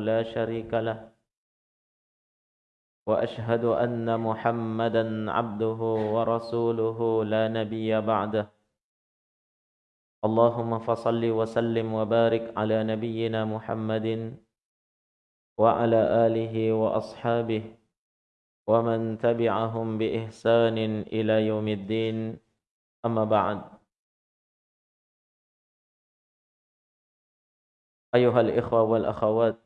لا شريك له. وأشهد أن محمدا عبده ورسوله لا نبي بعده. اللهم فصل وسلم وبارك على نبينا محمد وعلى آله وأصحابه ومن تبعهم بإحسان إلى يوم الدين. أما بعد. أيها الإخوة والأخوات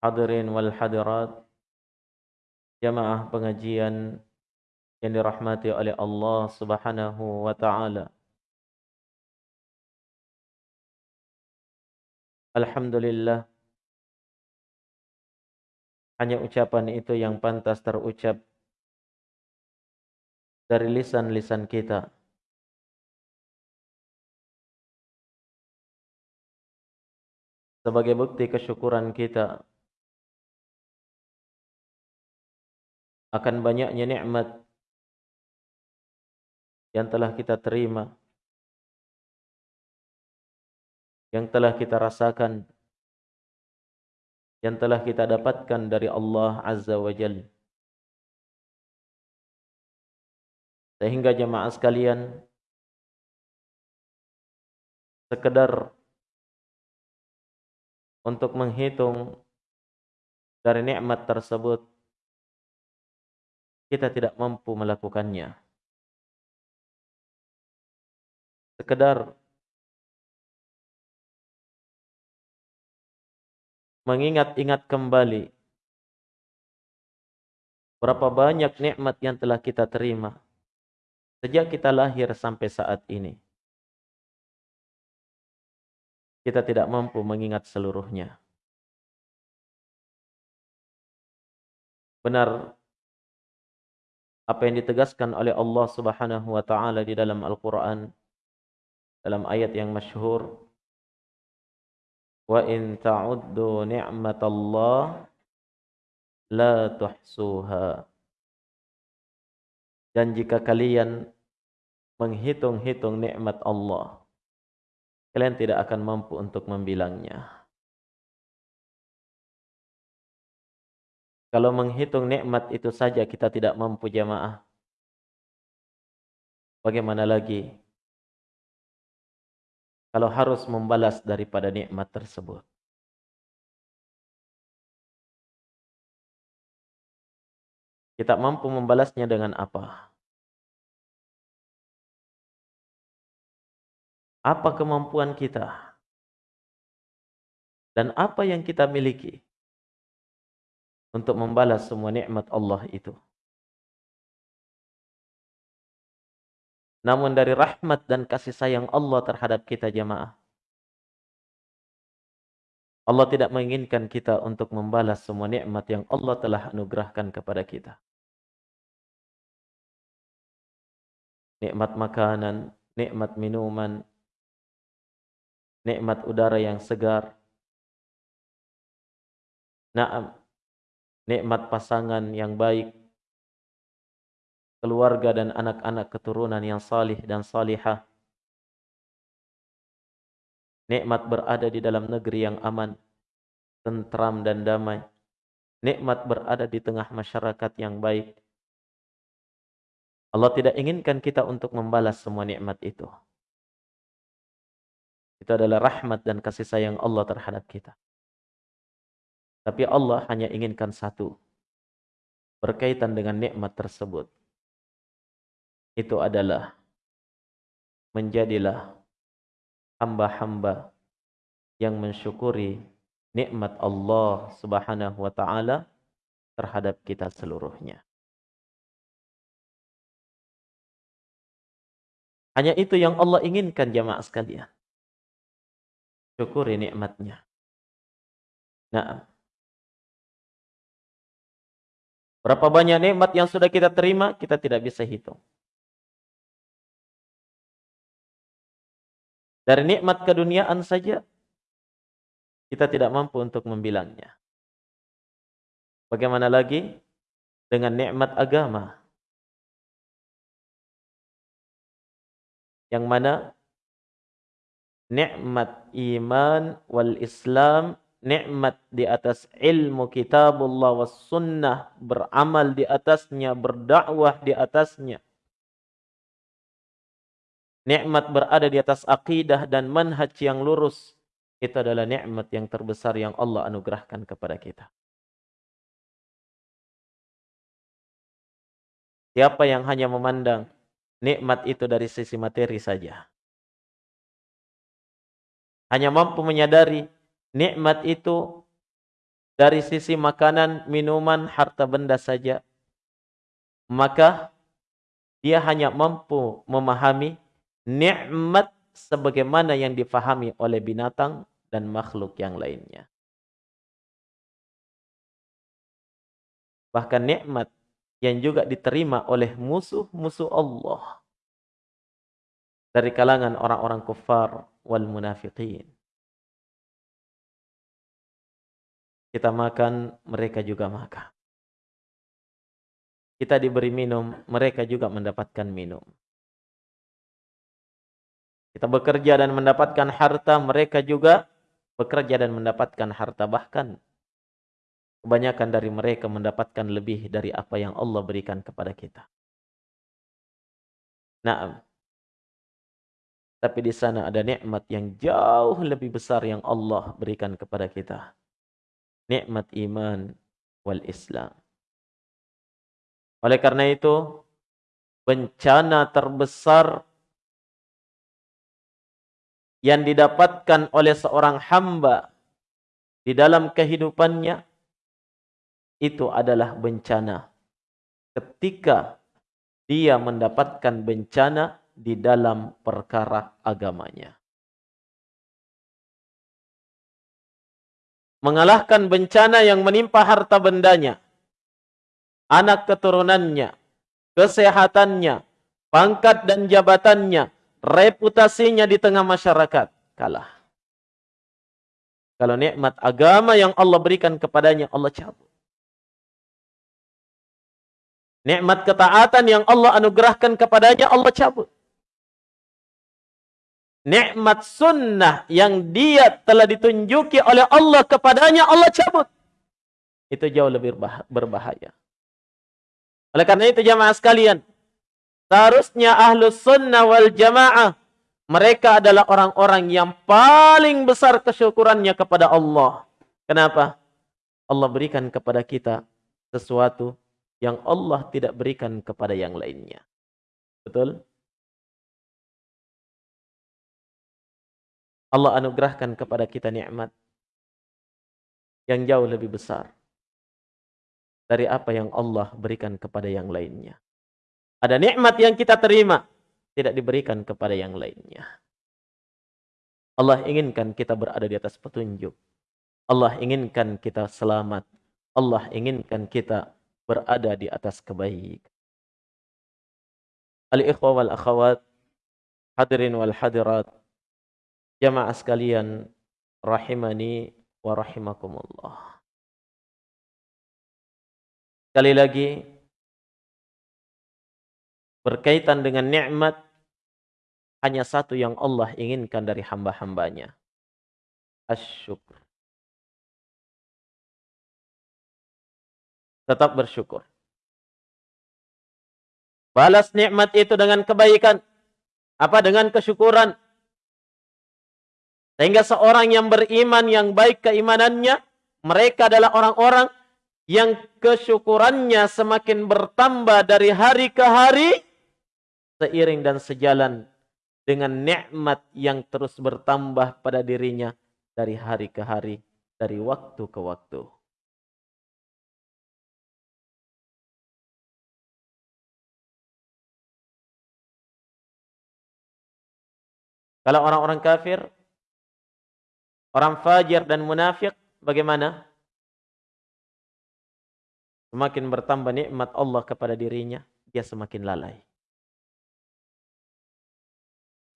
Hadirin wal hadirat Jamaah pengajian Yang dirahmati oleh Allah subhanahu wa ta'ala. Alhamdulillah Hanya ucapan itu yang pantas terucap Dari lisan-lisan kita. Sebagai bukti kesyukuran kita akan banyaknya nikmat yang telah kita terima yang telah kita rasakan yang telah kita dapatkan dari Allah Azza wa Jalla sehingga jemaah sekalian sekedar untuk menghitung dari nikmat tersebut kita tidak mampu melakukannya. Sekedar mengingat-ingat kembali berapa banyak nikmat yang telah kita terima sejak kita lahir sampai saat ini. Kita tidak mampu mengingat seluruhnya. Benar apa yang ditegaskan oleh Allah Subhanahu wa taala di dalam Al-Qur'an dalam ayat yang masyhur wa in ta'uddu ni'matallah la tuhsuha. Dan jika kalian menghitung-hitung nikmat Allah kalian tidak akan mampu untuk membilangnya Kalau menghitung nikmat itu saja kita tidak mampu jamaah. Bagaimana lagi kalau harus membalas daripada nikmat tersebut? Kita mampu membalasnya dengan apa? Apa kemampuan kita? Dan apa yang kita miliki? Untuk membalas semua nikmat Allah itu. Namun dari rahmat dan kasih sayang Allah terhadap kita jemaah. Allah tidak menginginkan kita untuk membalas semua nikmat yang Allah telah anugerahkan kepada kita. Nikmat makanan, nikmat minuman, nikmat udara yang segar. Naam, nikmat pasangan yang baik, keluarga dan anak-anak keturunan yang salih dan salihah, nikmat berada di dalam negeri yang aman, tentram dan damai, nikmat berada di tengah masyarakat yang baik. Allah tidak inginkan kita untuk membalas semua nikmat itu. Itu adalah rahmat dan kasih sayang Allah terhadap kita. Tapi Allah hanya inginkan satu. Berkaitan dengan nikmat tersebut. Itu adalah menjadilah hamba-hamba yang mensyukuri nikmat Allah Subhanahu wa taala terhadap kita seluruhnya. Hanya itu yang Allah inginkan jamaah sekalian. Syukuri nikmatnya. Nah, Berapa banyak nikmat yang sudah kita terima, kita tidak bisa hitung. Dari nikmat keduniaan saja, kita tidak mampu untuk membilangnya. Bagaimana lagi dengan nikmat agama? Yang mana nikmat iman wal Islam, nikmat di atas ilmu kitabullah was sunnah, beramal di atasnya, berdakwah di atasnya. Nikmat berada di atas akidah dan manhaj yang lurus. Itu adalah nikmat yang terbesar yang Allah anugerahkan kepada kita. Siapa yang hanya memandang nikmat itu dari sisi materi saja. Hanya mampu menyadari nikmat itu dari sisi makanan, minuman, harta benda saja. Maka dia hanya mampu memahami nikmat sebagaimana yang difahami oleh binatang dan makhluk yang lainnya. Bahkan nikmat yang juga diterima oleh musuh-musuh Allah dari kalangan orang-orang kufar wal munafiqin. Kita makan, mereka juga makan. Kita diberi minum, mereka juga mendapatkan minum. Kita bekerja dan mendapatkan harta, mereka juga bekerja dan mendapatkan harta. Bahkan Kebanyakan dari mereka mendapatkan lebih dari apa yang Allah berikan kepada kita. Nah, tapi di sana ada nikmat yang jauh lebih besar yang Allah berikan kepada kita. Nikmat iman wal Islam. Oleh karena itu, bencana terbesar yang didapatkan oleh seorang hamba di dalam kehidupannya itu adalah bencana. Ketika dia mendapatkan bencana di dalam perkara agamanya. Mengalahkan bencana yang menimpa harta bendanya, anak keturunannya, kesehatannya, pangkat dan jabatannya, reputasinya di tengah masyarakat, kalah. Kalau nikmat agama yang Allah berikan kepadanya, Allah cabut. Nikmat ketaatan yang Allah anugerahkan kepadanya Allah cabut. Nikmat sunnah yang dia telah ditunjuki oleh Allah kepadanya Allah cabut. Itu jauh lebih berbahaya. Oleh karena itu jamaah sekalian, seharusnya ahlus sunnah wal jamaah mereka adalah orang-orang yang paling besar kesyukurannya kepada Allah. Kenapa? Allah berikan kepada kita sesuatu yang Allah tidak berikan kepada yang lainnya. Betul? Allah anugerahkan kepada kita nikmat yang jauh lebih besar dari apa yang Allah berikan kepada yang lainnya. Ada nikmat yang kita terima tidak diberikan kepada yang lainnya. Allah inginkan kita berada di atas petunjuk. Allah inginkan kita selamat. Allah inginkan kita berada di atas kebaikan. Al-ikhwa wal akhawat, hadirin wal hadirat, jamaah sekalian, rahimani wa rahimakumullah. Sekali lagi, berkaitan dengan nikmat, hanya satu yang Allah inginkan dari hamba-hambanya. Asyukur. tetap bersyukur. Balas nikmat itu dengan kebaikan. Apa? Dengan kesyukuran. Sehingga seorang yang beriman, yang baik keimanannya, mereka adalah orang-orang yang kesyukurannya semakin bertambah dari hari ke hari, seiring dan sejalan dengan nikmat yang terus bertambah pada dirinya dari hari ke hari, dari waktu ke waktu. Kalau orang-orang kafir, orang fajir dan munafik, bagaimana? Semakin bertambah nikmat Allah kepada dirinya, dia semakin lalai.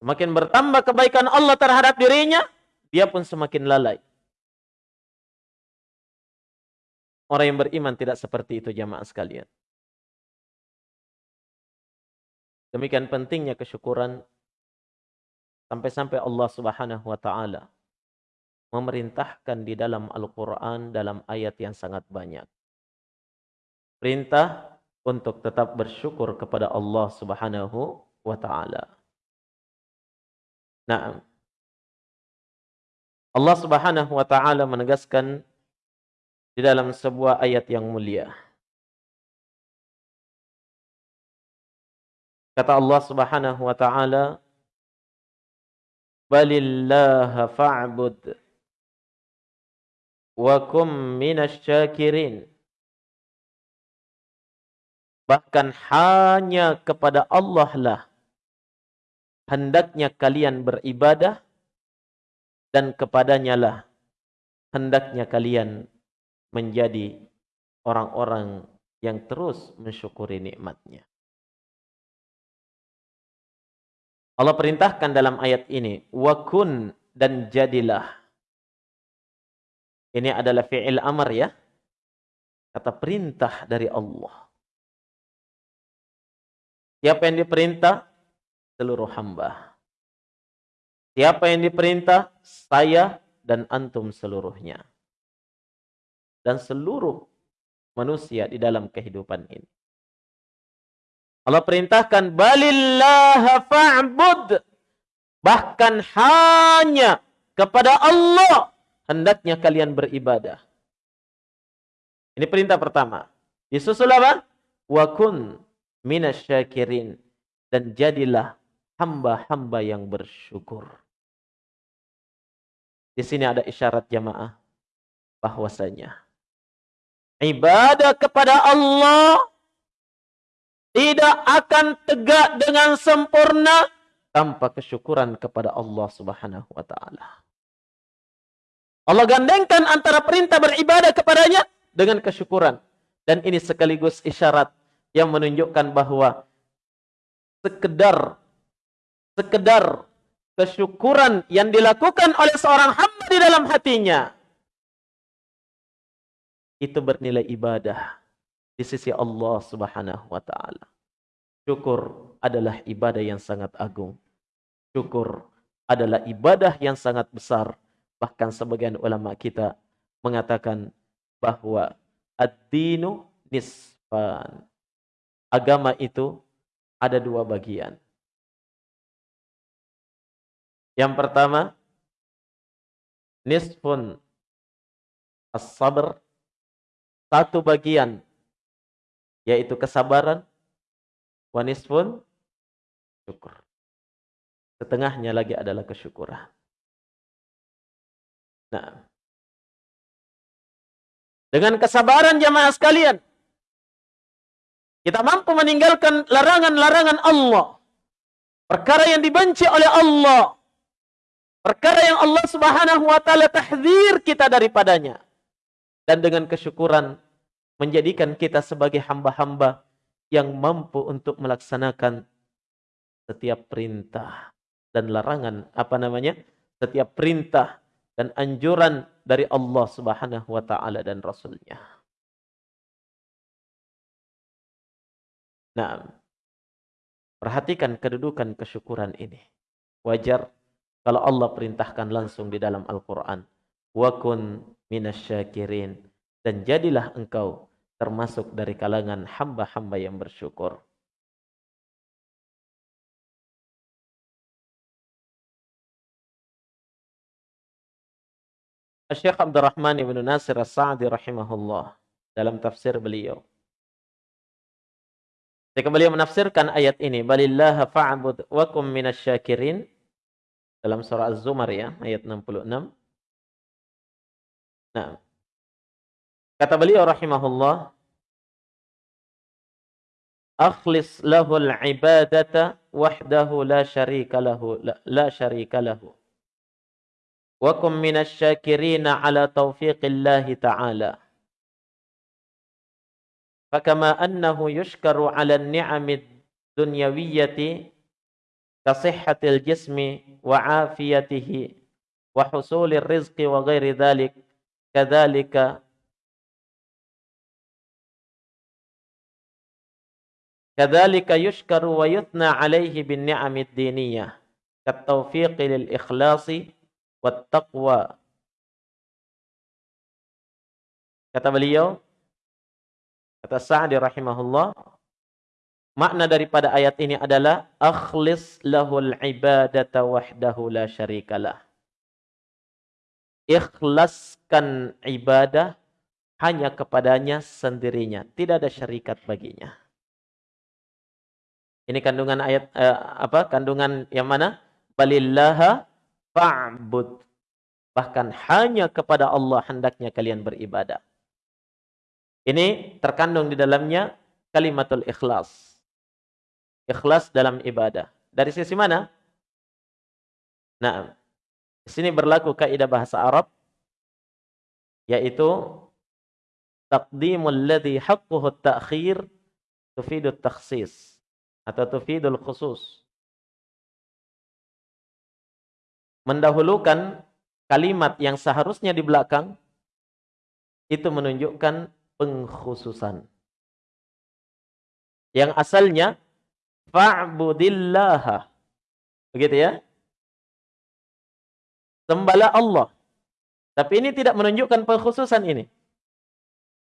Semakin bertambah kebaikan Allah terhadap dirinya, dia pun semakin lalai. Orang yang beriman tidak seperti itu jamaah sekalian. Demikian pentingnya kesyukuran Sampai-sampai Allah Subhanahu wa taala memerintahkan di dalam Al-Qur'an dalam ayat yang sangat banyak. Perintah untuk tetap bersyukur kepada Allah Subhanahu wa taala. Nah, Allah Subhanahu wa taala menegaskan di dalam sebuah ayat yang mulia. Kata Allah Subhanahu wa taala, "Balillaha fa'bud wa kum minasyakirin." Bahkan hanya kepada Allah lah hendaknya kalian beribadah dan kepadanya lah hendaknya kalian menjadi orang-orang yang terus mensyukuri nikmatnya. Allah perintahkan dalam ayat ini, wakun dan jadilah. Ini adalah fi'il amar ya. Kata perintah dari Allah. Siapa yang diperintah? Seluruh hamba. Siapa yang diperintah? Saya dan antum seluruhnya. Dan seluruh manusia di dalam kehidupan ini. Allah perintahkan balillah fa'bud. Bahkan hanya kepada Allah hendaknya kalian beribadah. Ini perintah pertama. Disusul apa? Wa kun minasyakirin dan jadilah hamba-hamba yang bersyukur. Di sini ada isyarat jamaah bahwasanya ibadah kepada Allah tidak akan tegak dengan sempurna tanpa kesyukuran kepada Allah Subhanahu wa taala. Allah gandengkan antara perintah beribadah kepadanya dengan kesyukuran dan ini sekaligus isyarat yang menunjukkan bahwa sekedar sekedar kesyukuran yang dilakukan oleh seorang hamba di dalam hatinya itu bernilai ibadah di sisi Allah Subhanahu wa taala. Syukur adalah ibadah yang sangat agung. Syukur adalah ibadah yang sangat besar. Bahkan sebagian ulama kita mengatakan bahwa ad-dinu nisfan. Agama itu ada dua bagian. Yang pertama, nisfun as-sabr, satu bagian yaitu kesabaran wanis pun syukur setengahnya lagi adalah kesyukuran nah. Dengan kesabaran jamaah sekalian kita mampu meninggalkan larangan-larangan Allah. Perkara yang dibenci oleh Allah. Perkara yang Allah Subhanahu wa taala tahdzir kita daripadanya. Dan dengan kesyukuran menjadikan kita sebagai hamba-hamba yang mampu untuk melaksanakan setiap perintah dan larangan apa namanya? Setiap perintah dan anjuran dari Allah Subhanahu wa taala dan rasulnya. Nah, perhatikan kedudukan kesyukuran ini. Wajar kalau Allah perintahkan langsung di dalam Al-Qur'an, "Wa kun minasyakirin." dan jadilah engkau termasuk dari kalangan hamba-hamba yang bersyukur. Syekh Abdurrahman ibn Nasir As-Sa'di rahimahullah dalam tafsir beliau. Ketika beliau menafsirkan ayat ini, Balillaha fa'bud wa kum minasyakirin dalam surah Az-Zumar ya, ayat 66. Nah, Kata beliau rahimahullah, Akhlis lahul ibadata wahdahu la syarika lahu la, la syarika lahu. وكن من الشاكرين على توفيق الله تعالى. فكما أنه يشكر على النعم الدنيوية كصحة الجسم وعافيته وحصول الرزق وغير ذلك كذلك كذلك يشكر ويثنى عليه بالنعم الدينية كالتوفيق للإخلاص wattaqwa. Kata beliau, kata Sa'di rahimahullah, makna daripada ayat ini adalah akhlis lahul ibadata wahdahu la syarikalah. Ikhlaskan ibadah hanya kepadanya sendirinya, tidak ada syarikat baginya. Ini kandungan ayat eh, apa? Kandungan yang mana? Balillaha fa'bud. Bahkan hanya kepada Allah hendaknya kalian beribadah. Ini terkandung di dalamnya kalimatul ikhlas. Ikhlas dalam ibadah. Dari sisi mana? Nah, di sini berlaku kaidah bahasa Arab yaitu taqdimul ladzi haqquhu at-ta'khir tufidu at-takhsis atau tufidul khusus. Mendahulukan kalimat yang seharusnya di belakang itu menunjukkan pengkhususan. Yang asalnya fa'budillaha. Begitu ya? Sembahlah Allah. Tapi ini tidak menunjukkan pengkhususan ini.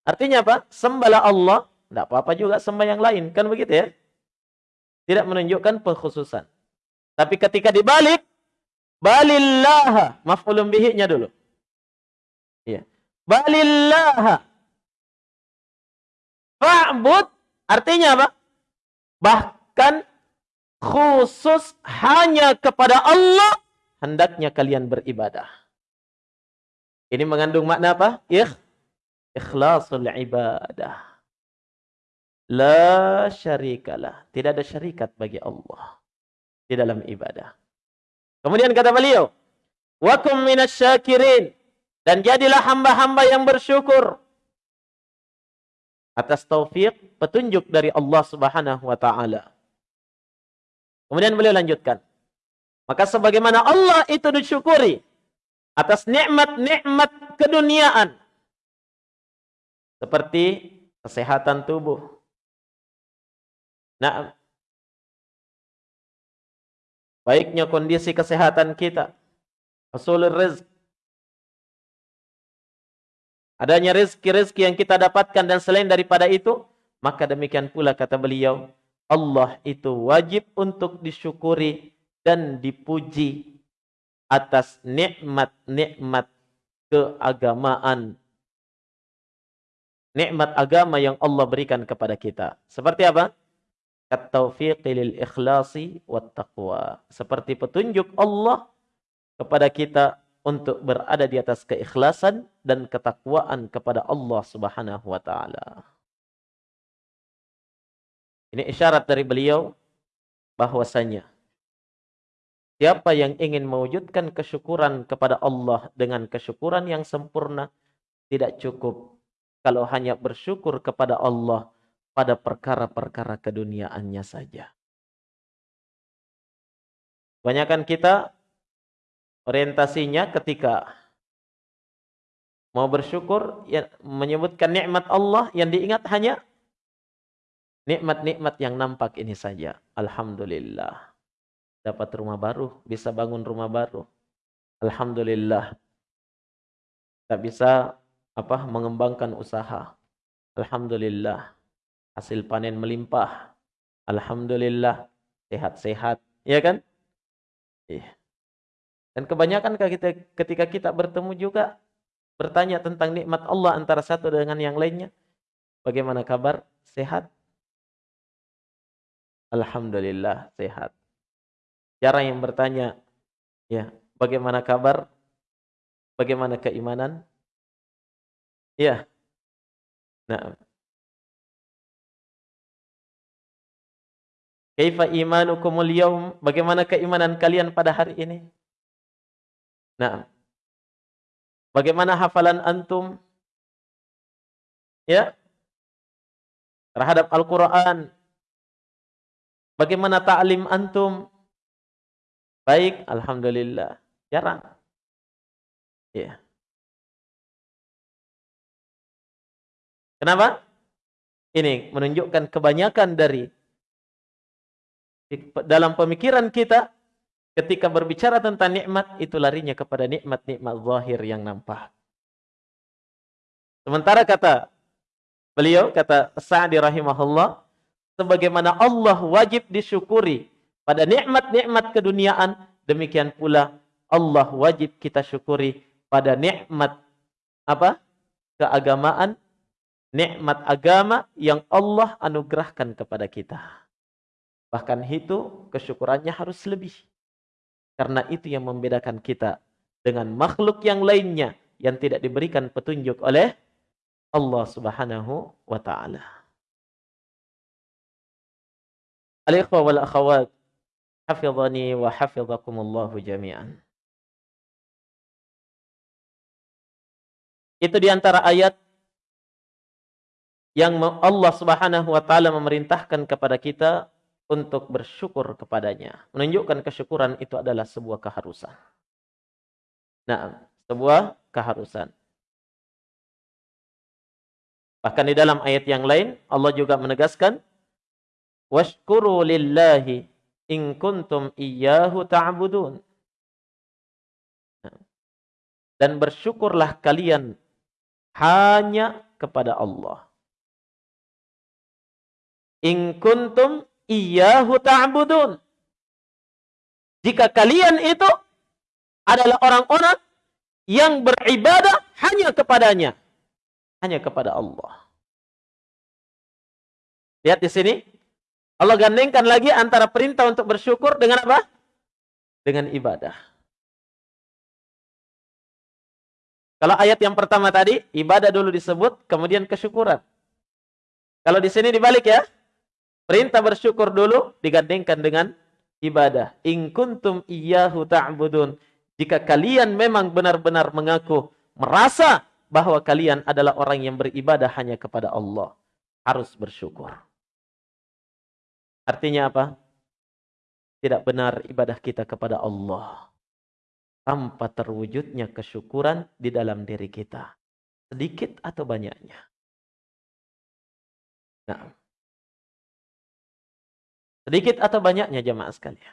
Artinya apa? Sembahlah Allah, tidak apa-apa juga sembah yang lain. Kan begitu ya? Tidak menunjukkan pengkhususan. Tapi ketika dibalik, balillah, maf'ulun bihi-nya dulu. Iya. Balillah. Fa'bud artinya apa? Bahkan khusus hanya kepada Allah hendaknya kalian beribadah. Ini mengandung makna apa? Ikh, ikhlasul ibadah. La syarikalah. Tidak ada syarikat bagi Allah. Di dalam ibadah. Kemudian kata beliau. Wakum minas syakirin. Dan jadilah hamba-hamba yang bersyukur. Atas taufik, petunjuk dari Allah subhanahu wa ta'ala. Kemudian beliau lanjutkan. Maka sebagaimana Allah itu disyukuri. Atas nikmat-nikmat keduniaan. Seperti kesehatan tubuh Nah, baiknya kondisi kesehatan kita. Hasulul rizq. Adanya rezeki-rezeki yang kita dapatkan dan selain daripada itu, maka demikian pula kata beliau, Allah itu wajib untuk disyukuri dan dipuji atas nikmat-nikmat keagamaan. Nikmat agama yang Allah berikan kepada kita. Seperti apa? Ikhlasi taqwa. Seperti petunjuk Allah kepada kita untuk berada di atas keikhlasan dan ketakwaan kepada Allah Subhanahu wa taala. Ini isyarat dari beliau bahwasanya siapa yang ingin mewujudkan kesyukuran kepada Allah dengan kesyukuran yang sempurna tidak cukup kalau hanya bersyukur kepada Allah pada perkara-perkara keduniaannya saja. Kebanyakan kita orientasinya ketika mau bersyukur ya, menyebutkan nikmat Allah yang diingat hanya nikmat-nikmat yang nampak ini saja. Alhamdulillah. Dapat rumah baru, bisa bangun rumah baru. Alhamdulillah. Tak bisa apa mengembangkan usaha. Alhamdulillah hasil panen melimpah. Alhamdulillah sehat-sehat, ya kan? Iya. Dan kebanyakan kita ketika kita bertemu juga bertanya tentang nikmat Allah antara satu dengan yang lainnya. Bagaimana kabar? Sehat? Alhamdulillah sehat. Jarang yang bertanya, ya, bagaimana kabar? Bagaimana keimanan? Ya. Nah, Kaifa imanukumul yaum? Bagaimana keimanan kalian pada hari ini? Nah. Bagaimana hafalan antum? Ya. Terhadap Al-Qur'an. Bagaimana ta'lim antum? Baik, alhamdulillah. Jarang. Ya. Kenapa? Ini menunjukkan kebanyakan dari dalam pemikiran kita ketika berbicara tentang nikmat itu larinya kepada nikmat-nikmat zahir yang nampak. Sementara kata beliau kata Sa'di rahimahullah sebagaimana Allah wajib disyukuri pada nikmat-nikmat keduniaan demikian pula Allah wajib kita syukuri pada nikmat apa? keagamaan, nikmat agama yang Allah anugerahkan kepada kita. Bahkan itu kesyukurannya harus lebih. Karena itu yang membedakan kita dengan makhluk yang lainnya yang tidak diberikan petunjuk oleh Allah Subhanahu wa taala. Al-ikhwa wal akhawat, hafizani wa hafizakumullahu jami'an. Itu di antara ayat yang Allah Subhanahu wa taala memerintahkan kepada kita untuk bersyukur kepadanya. Menunjukkan kesyukuran itu adalah sebuah keharusan. Nah, sebuah keharusan. Bahkan di dalam ayat yang lain Allah juga menegaskan washkuru lillahi in kuntum iyyahu ta'budun. Dan bersyukurlah kalian hanya kepada Allah. In kuntum iyyahu ta'budun. Jika kalian itu adalah orang-orang yang beribadah hanya kepadanya. Hanya kepada Allah. Lihat di sini. Allah gandengkan lagi antara perintah untuk bersyukur dengan apa? Dengan ibadah. Kalau ayat yang pertama tadi, ibadah dulu disebut, kemudian kesyukuran. Kalau di sini dibalik ya, perintah bersyukur dulu digandengkan dengan ibadah. In kuntum iyyahu ta'budun. Jika kalian memang benar-benar mengaku, merasa bahwa kalian adalah orang yang beribadah hanya kepada Allah. Harus bersyukur. Artinya apa? Tidak benar ibadah kita kepada Allah tanpa terwujudnya kesyukuran di dalam diri kita. Sedikit atau banyaknya. Nah. Sedikit atau banyaknya jemaah sekalian.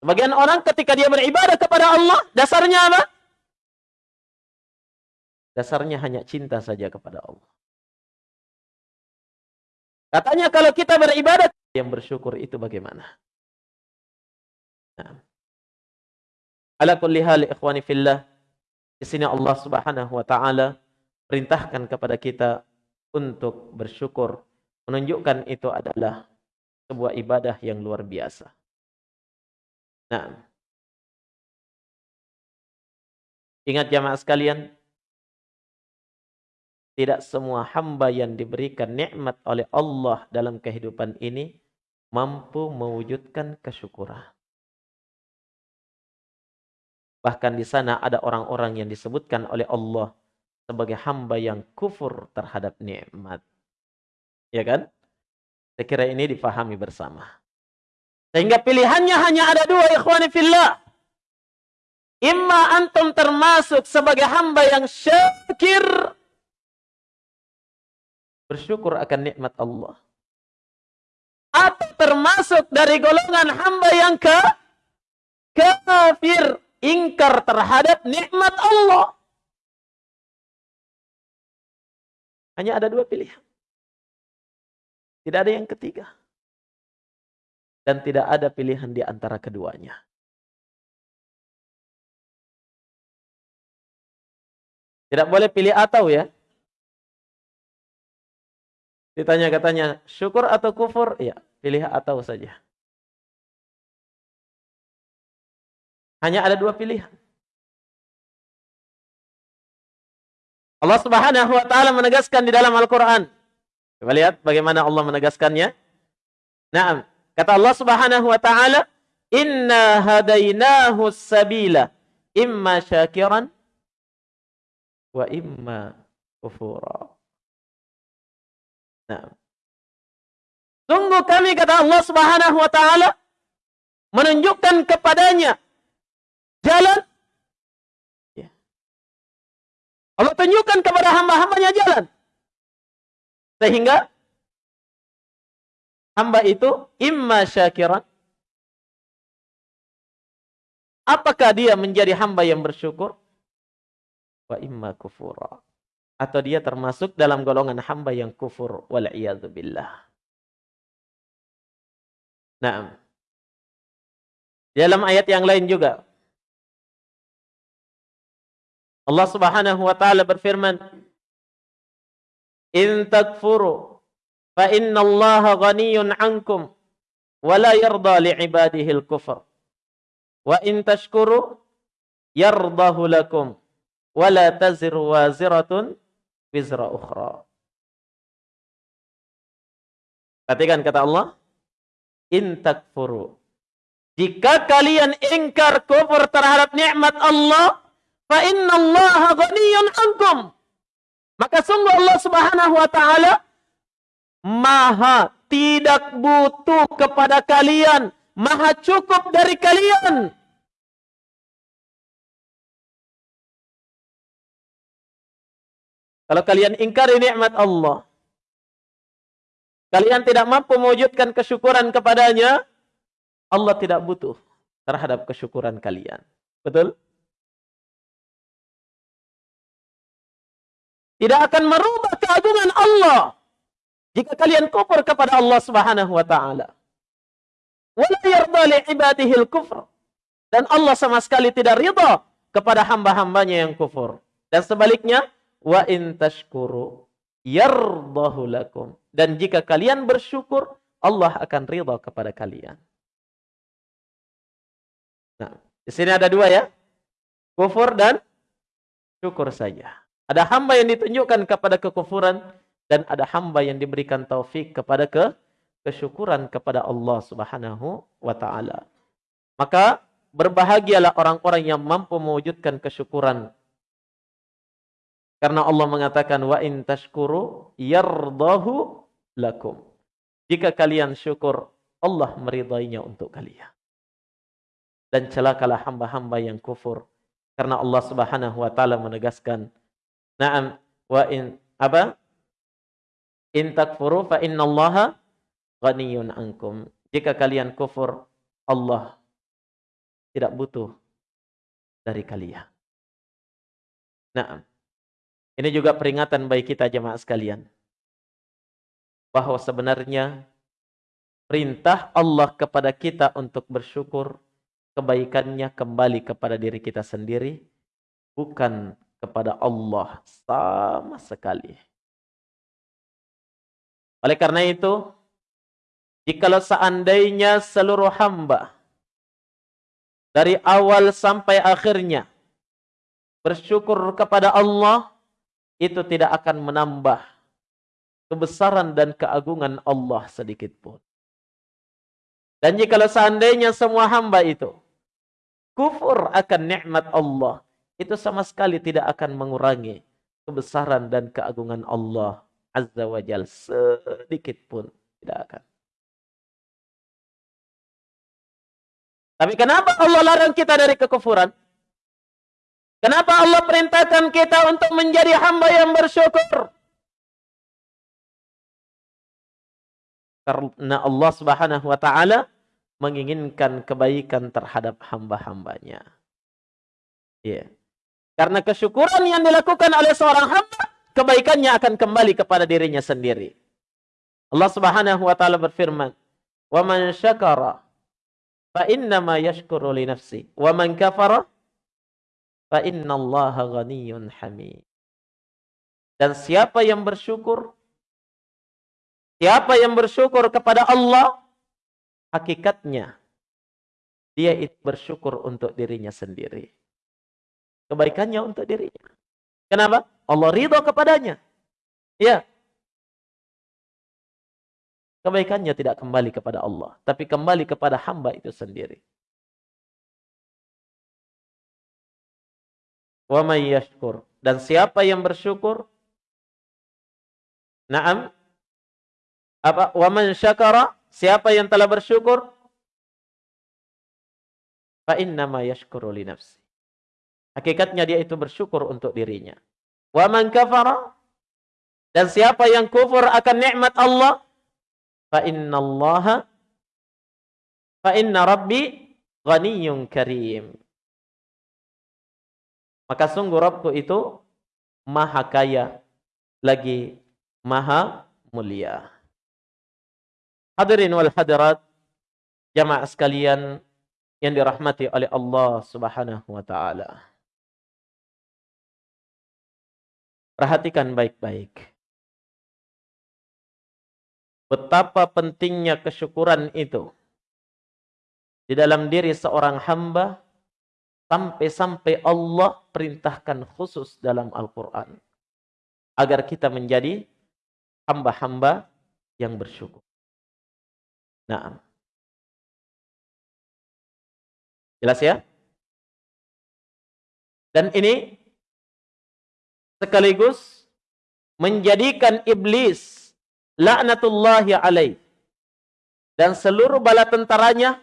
Sebagian orang ketika dia beribadah kepada Allah, dasarnya apa? Dasarnya hanya cinta saja kepada Allah. Katanya kalau kita beribadah, yang bersyukur itu bagaimana? Nah. Ala ikhwani fillah. Di sini Allah Subhanahu wa taala perintahkan kepada kita untuk bersyukur, menunjukkan itu adalah sebuah ibadah yang luar biasa. Nah, ingat jamaah sekalian, tidak semua hamba yang diberikan nikmat oleh Allah dalam kehidupan ini mampu mewujudkan kesyukuran. Bahkan di sana ada orang-orang yang disebutkan oleh Allah sebagai hamba yang kufur terhadap nikmat. Ya kan? Saya kira ini difahami bersama. Sehingga pilihannya hanya ada dua ikhwani fillah. Imma antum termasuk sebagai hamba yang syakir. Bersyukur akan nikmat Allah. Atau termasuk dari golongan hamba yang ke kafir ingkar terhadap nikmat Allah. Hanya ada dua pilihan. Tidak ada yang ketiga. Dan tidak ada pilihan di antara keduanya. Tidak boleh pilih atau ya. Ditanya katanya, syukur atau kufur? Ya, pilih atau saja. Hanya ada dua pilihan. Allah Subhanahu wa taala menegaskan di dalam Al-Qur'an. Coba lihat bagaimana Allah menegaskannya. Naam, kata Allah Subhanahu wa taala, "Inna hadainahu sabila imma syakiran wa imma kufura." Nah. Sungguh kami kata Allah Subhanahu wa taala menunjukkan kepadanya jalan. Ya. Allah tunjukkan kepada hamba-hambanya jalan. Sehingga hamba itu imma syakiran. Apakah dia menjadi hamba yang bersyukur? Wa imma kufura. Atau dia termasuk dalam golongan hamba yang kufur. Wal'iyadzubillah. Nah. Dalam ayat yang lain juga. Allah subhanahu wa ta'ala berfirman. In takfuru fa inna Allah ghaniyun ankum wa la yarda li'ibadihi al-kufr. Wa in tashkuru yardahu lakum wa la taziru waziratun wizra ukhra. Perhatikan kata Allah, in takfuru. Jika kalian ingkar kufur terhadap nikmat Allah, fa inna Allah ghaniyun ankum. Maka sungguh Allah Subhanahu wa taala maha tidak butuh kepada kalian, maha cukup dari kalian. Kalau kalian ingkari nikmat Allah, kalian tidak mampu mewujudkan kesyukuran kepadanya, Allah tidak butuh terhadap kesyukuran kalian. Betul? Tidak akan merubah keagungan Allah jika kalian kufur kepada Allah Subhanahu wa taala. Li ibadihi kufr Dan Allah sama sekali tidak ridha kepada hamba-hambanya yang kufur. Dan sebaliknya, wa in tashkuru lakum. Dan jika kalian bersyukur, Allah akan ridha kepada kalian. Nah, di sini ada dua ya. Kufur dan syukur saja. Ada hamba yang ditunjukkan kepada kekufuran dan ada hamba yang diberikan taufik kepada ke kesyukuran kepada Allah Subhanahu wa taala. Maka berbahagialah orang-orang yang mampu mewujudkan kesyukuran karena Allah mengatakan wa in tashkuru yardahu lakum. Jika kalian syukur, Allah meridainya untuk kalian. Dan celakalah hamba-hamba yang kufur. Karena Allah Subhanahu wa taala menegaskan, "Na'am wa in apa? In takfuru fa innallaha ghaniyun ankum." Jika kalian kufur, Allah tidak butuh dari kalian. Nah, ini juga peringatan bagi kita jemaah sekalian. Bahwa sebenarnya perintah Allah kepada kita untuk bersyukur kebaikannya kembali kepada diri kita sendiri bukan kepada Allah sama sekali. Oleh karena itu, jikalau seandainya seluruh hamba dari awal sampai akhirnya bersyukur kepada Allah itu tidak akan menambah kebesaran dan keagungan Allah sedikit pun. Dan jika seandainya semua hamba itu kufur akan nikmat Allah, itu sama sekali tidak akan mengurangi kebesaran dan keagungan Allah Azza wa Jal sedikit pun tidak akan. Tapi kenapa Allah larang kita dari kekufuran? Kenapa Allah perintahkan kita untuk menjadi hamba yang bersyukur? Karena Allah Subhanahu wa taala menginginkan kebaikan terhadap hamba-hambanya. Ya. Yeah. Karena kesyukuran yang dilakukan oleh seorang hamba, kebaikannya akan kembali kepada dirinya sendiri. Allah Subhanahu wa taala berfirman, "Wa man syakara fa innama yashkuru li nafsi, wa man kafara Fa innallaha ghaniyyun hamid. Dan siapa yang bersyukur siapa yang bersyukur kepada Allah hakikatnya dia itu bersyukur untuk dirinya sendiri. Kebaikannya untuk dirinya. Kenapa? Allah ridho kepadanya. Ya. Kebaikannya tidak kembali kepada Allah, tapi kembali kepada hamba itu sendiri. wa may yashkur. Dan siapa yang bersyukur? Naam. Apa? Wa man syakara? Siapa yang telah bersyukur? Fa innama yashkuru li nafsi. Hakikatnya dia itu bersyukur untuk dirinya. Wa man kafara? Dan siapa yang kufur akan nikmat Allah? Fa innallaha fa inna rabbi ghaniyyun karim. Maka sungguh Rabbku itu maha kaya lagi maha mulia. Hadirin wal hadirat jamaah sekalian yang dirahmati oleh Allah Subhanahu wa taala. Perhatikan baik-baik. Betapa pentingnya kesyukuran itu di dalam diri seorang hamba sampai-sampai Allah perintahkan khusus dalam Al-Quran agar kita menjadi hamba-hamba yang bersyukur. Nah, jelas ya? Dan ini sekaligus menjadikan iblis laknatullahi alaih dan seluruh bala tentaranya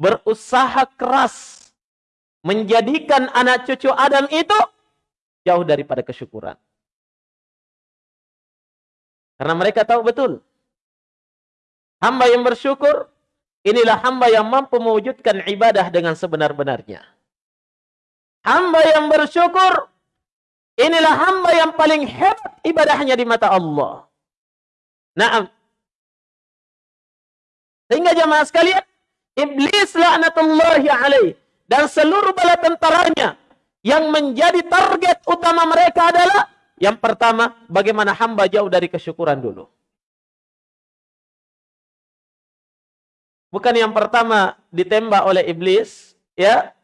berusaha keras menjadikan anak cucu Adam itu jauh daripada kesyukuran. Karena mereka tahu betul. Hamba yang bersyukur, inilah hamba yang mampu mewujudkan ibadah dengan sebenar-benarnya. Hamba yang bersyukur, inilah hamba yang paling hebat ibadahnya di mata Allah. Nah, sehingga jamaah sekalian, Iblis laknatullahi alaih dan seluruh bala tentaranya yang menjadi target utama mereka adalah yang pertama bagaimana hamba jauh dari kesyukuran dulu. Bukan yang pertama ditembak oleh iblis, ya.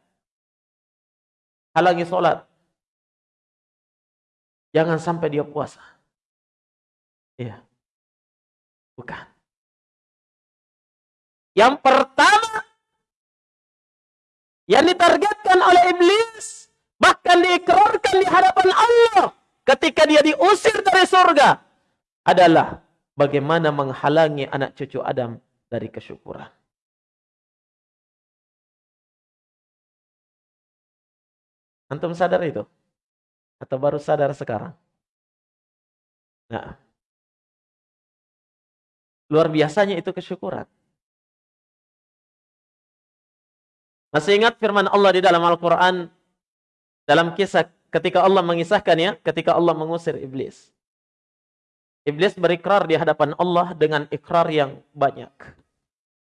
Halangi sholat. Jangan sampai dia puasa. Iya. Bukan. Yang pertama yang ditargetkan oleh iblis bahkan diikrarkan di hadapan Allah ketika dia diusir dari surga adalah bagaimana menghalangi anak cucu Adam dari kesyukuran. Antum sadar itu? Atau baru sadar sekarang? Nah, luar biasanya itu kesyukuran. Masih ingat firman Allah di dalam Al-Quran dalam kisah ketika Allah mengisahkan ya, ketika Allah mengusir iblis. Iblis berikrar di hadapan Allah dengan ikrar yang banyak.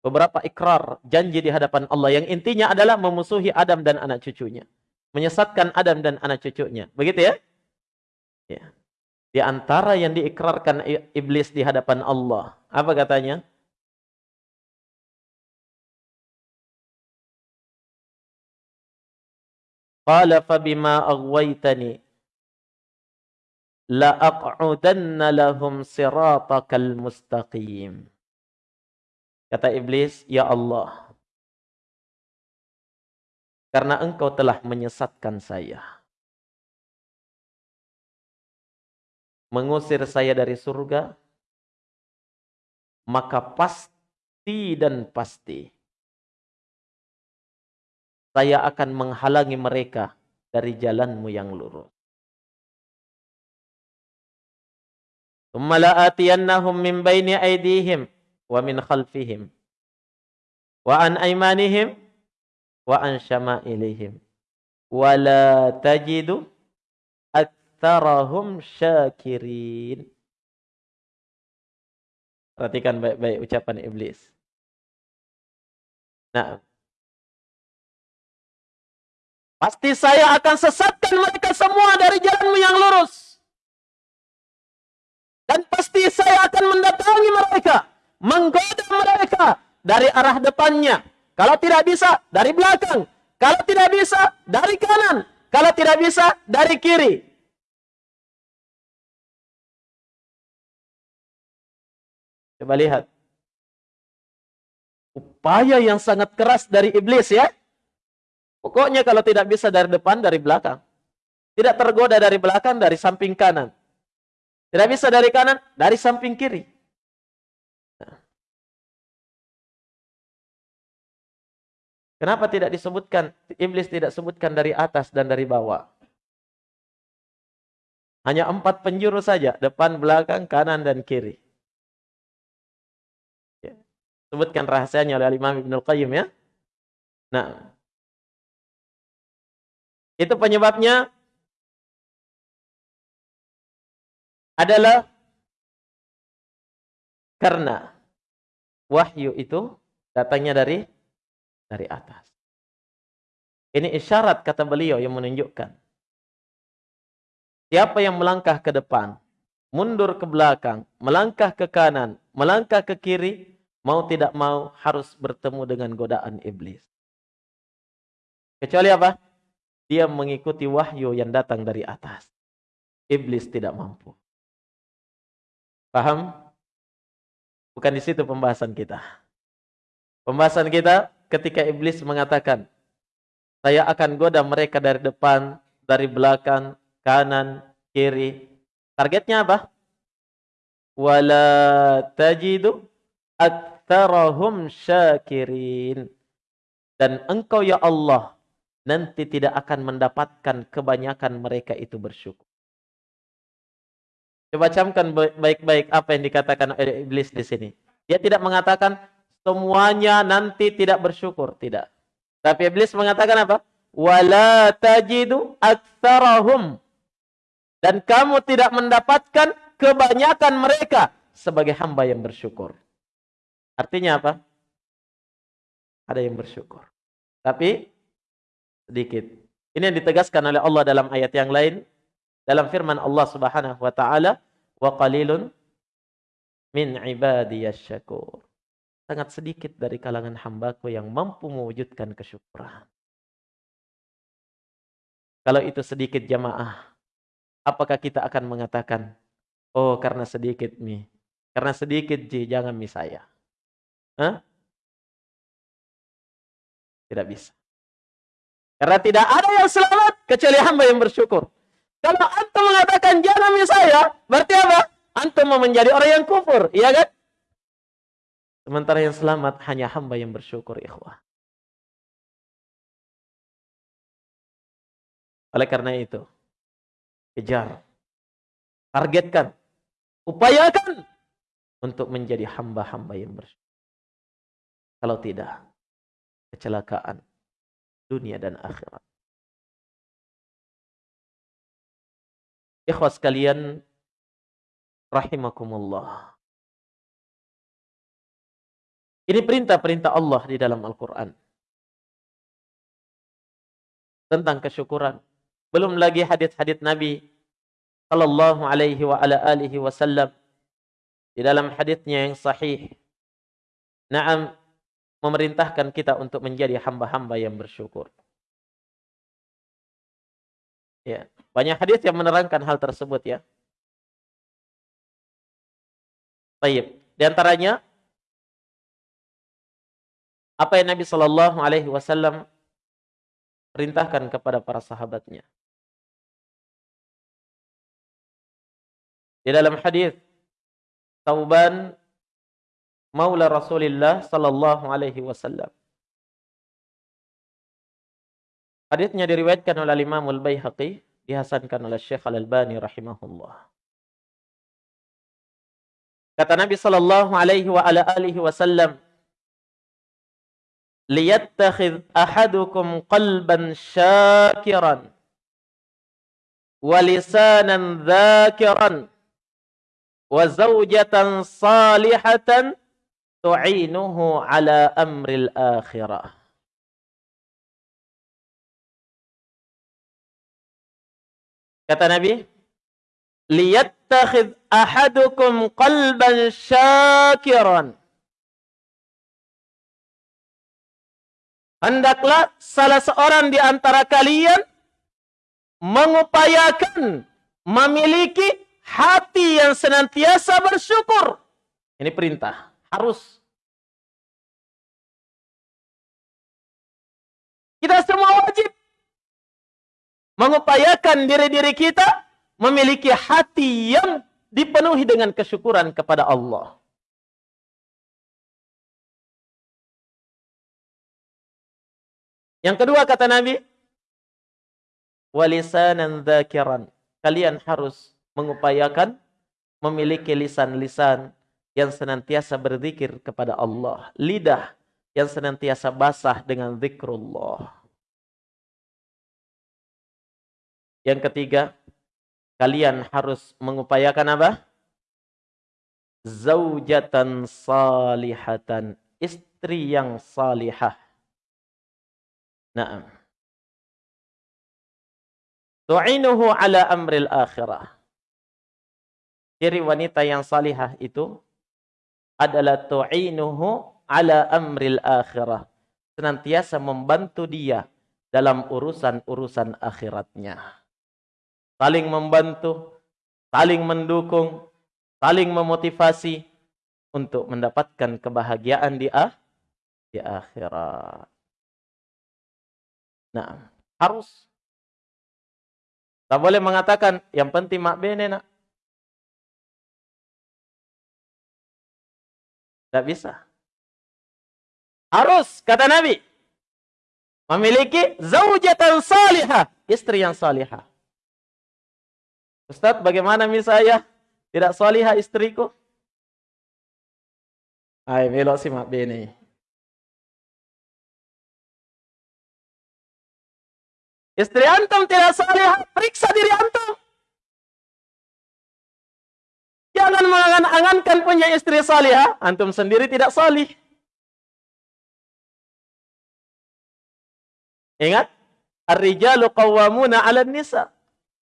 Beberapa ikrar, janji di hadapan Allah yang intinya adalah memusuhi Adam dan anak cucunya. Menyesatkan Adam dan anak cucunya. Begitu ya? Ya. Di antara yang diikrarkan iblis di hadapan Allah. Apa katanya? Qala fabima aghwaytani la aq'udanna lahum siratakal mustaqim. Kata iblis, ya Allah, karena engkau telah menyesatkan saya. Mengusir saya dari surga, maka pasti dan pasti saya akan menghalangi mereka dari jalanmu yang lurus. Thumma atiyannahum min baini aydihim wa min khalfihim wa an aymanihim wa an syama'ilihim wa la tajidu aktsarahum syakirin. Perhatikan baik-baik ucapan iblis. Nah, Pasti saya akan sesatkan mereka semua dari jalanmu yang lurus. Dan pasti saya akan mendatangi mereka. Menggoda mereka dari arah depannya. Kalau tidak bisa, dari belakang. Kalau tidak bisa, dari kanan. Kalau tidak bisa, dari kiri. Coba lihat. Upaya yang sangat keras dari iblis ya. Pokoknya kalau tidak bisa dari depan, dari belakang. Tidak tergoda dari belakang, dari samping kanan. Tidak bisa dari kanan, dari samping kiri. Kenapa tidak disebutkan, iblis tidak sebutkan dari atas dan dari bawah? Hanya empat penjuru saja, depan, belakang, kanan, dan kiri. Ya. Sebutkan rahasianya oleh Imam Ibn Al-Qayyim ya. Nah, Itu penyebabnya adalah karena wahyu itu datangnya dari dari atas. Ini isyarat kata beliau yang menunjukkan siapa yang melangkah ke depan, mundur ke belakang, melangkah ke kanan, melangkah ke kiri, mau tidak mau harus bertemu dengan godaan iblis. Kecuali apa? Dia mengikuti wahyu yang datang dari atas. Iblis tidak mampu. Paham? Bukan di situ pembahasan kita. Pembahasan kita ketika iblis mengatakan, saya akan goda mereka dari depan, dari belakang, kanan, kiri. Targetnya apa? Wala tajidu aktarahum syakirin. Dan engkau ya Allah nanti tidak akan mendapatkan kebanyakan mereka itu bersyukur. Coba camkan baik-baik apa yang dikatakan oleh iblis di sini. Dia tidak mengatakan semuanya nanti tidak bersyukur, tidak. Tapi iblis mengatakan apa? Wala tajidu aktsarahum. Dan kamu tidak mendapatkan kebanyakan mereka sebagai hamba yang bersyukur. Artinya apa? Ada yang bersyukur. Tapi sedikit. Ini yang ditegaskan oleh Allah dalam ayat yang lain dalam firman Allah Subhanahu wa taala, "Wa qalilun min ibadiyas syakur." Sangat sedikit dari kalangan hambaku yang mampu mewujudkan kesyukuran. Kalau itu sedikit jamaah, apakah kita akan mengatakan, "Oh, karena sedikit mi, karena sedikit ji, jangan mi saya." Hah? Tidak bisa. Karena tidak ada yang selamat kecuali hamba yang bersyukur. Kalau antum mengatakan jangan saya, berarti apa? Antum mau menjadi orang yang kufur, iya kan? Sementara yang selamat hanya hamba yang bersyukur, ikhwah. Oleh karena itu, kejar, targetkan, upayakan untuk menjadi hamba-hamba yang bersyukur. Kalau tidak, kecelakaan dunia dan akhirat. Ikhwas kalian rahimakumullah. Ini perintah-perintah Allah di dalam Al-Quran. Tentang kesyukuran. Belum lagi hadis-hadis Nabi sallallahu alaihi wa ala alihi wasallam di dalam hadisnya yang sahih. Naam memerintahkan kita untuk menjadi hamba-hamba yang bersyukur. Ya. Banyak hadis yang menerangkan hal tersebut ya. Baik. Di antaranya apa yang Nabi Shallallahu Alaihi Wasallam perintahkan kepada para sahabatnya. Di dalam hadis Tauban Maula Rasulullah Sallallahu Alaihi Wasallam. Hadisnya diriwayatkan oleh Imam Al-Baihaqi dihasankan oleh Syekh Al-Albani rahimahullah. Kata Nabi sallallahu alaihi wa ala wasallam, "Liyattakhidh ahadukum qalban syakiran wa lisanan dhakiran wa zawjatan salihatan tu'inuhu ala amril akhirah." Kata Nabi, liyattakhidh ahadukum qalban syakiran. Hendaklah salah seorang di antara kalian mengupayakan memiliki hati yang senantiasa bersyukur. Ini perintah, harus. Kita semua wajib mengupayakan diri-diri kita memiliki hati yang dipenuhi dengan kesyukuran kepada Allah. Yang kedua kata Nabi, walisanan dzakiran. Kalian harus mengupayakan memiliki lisan-lisan yang senantiasa berzikir kepada Allah, lidah yang senantiasa basah dengan zikrullah. Yang ketiga, kalian harus mengupayakan apa? Zaujatan salihatan. Istri yang salihah. Naam. Tu'inuhu ala amril akhirah. Ciri wanita yang salihah itu adalah tu'inuhu ala amril akhirah. Senantiasa membantu dia dalam urusan-urusan akhiratnya. Saling membantu, saling mendukung, saling memotivasi untuk mendapatkan kebahagiaan di ah, di akhirat. Nah, harus. Tak boleh mengatakan yang penting mak bene nak. Tak bisa. Harus, kata Nabi. Memiliki zaujatan salihah. Istri yang salihah. Ustaz, bagaimana misalnya tidak salihah istriku? Hai, belok simak bini. Istri antum tidak salihah, periksa diri antum. Jangan mengangan-angankan punya istri salihah, antum sendiri tidak salih. Ingat, ar-rijalu qawwamuna 'alan nisa.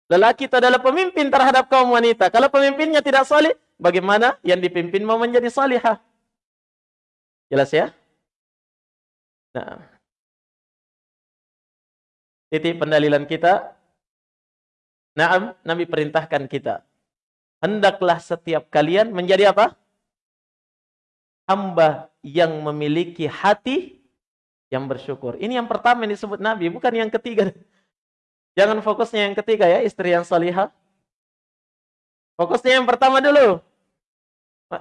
Lelaki itu adalah pemimpin terhadap kaum wanita. Kalau pemimpinnya tidak salih, bagaimana yang dipimpin mau menjadi salihah? Jelas ya? Nah. Titik pendalilan kita. Naam, Nabi perintahkan kita. Hendaklah setiap kalian menjadi apa? Hamba yang memiliki hati yang bersyukur. Ini yang pertama yang disebut Nabi, bukan yang ketiga. Jangan fokusnya yang ketiga ya, istri yang salihah. Fokusnya yang pertama dulu.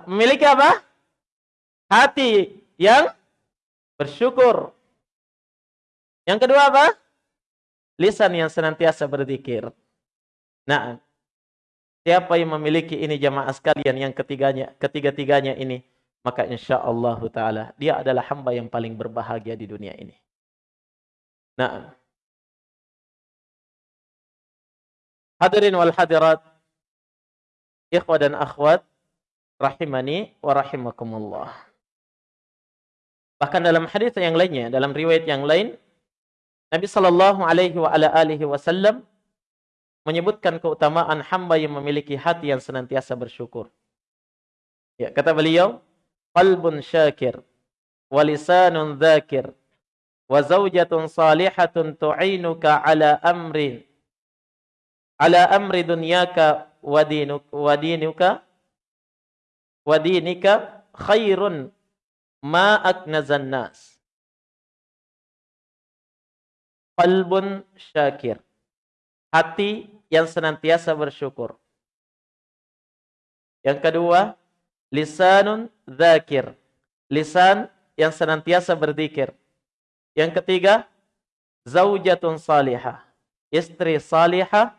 Memiliki apa? Hati yang bersyukur. Yang kedua apa? Lisan yang senantiasa berzikir. Nah, siapa yang memiliki ini jamaah sekalian yang ketiganya, ketiga-tiganya ini, maka insya Allah taala dia adalah hamba yang paling berbahagia di dunia ini. Nah, hadirin wal hadirat, ikhwah dan akhwat, rahimani wa rahimakumullah. Bahkan dalam hadis yang lainnya, dalam riwayat yang lain, Nabi Shallallahu Alaihi Wasallam menyebutkan keutamaan hamba yang memiliki hati yang senantiasa bersyukur. Ya, kata beliau, qalbun syakir wa lisanun dzakir wa zaujatun salihatun tu'inuka ala amri ala amri dunyaka wa dinuk wa dinuka wa dinika khairun ma aknazan nas qalbun syakir hati yang senantiasa bersyukur yang kedua lisanun zakir. Lisan yang senantiasa berzikir. Yang ketiga, zaujatun salihah. Istri salihah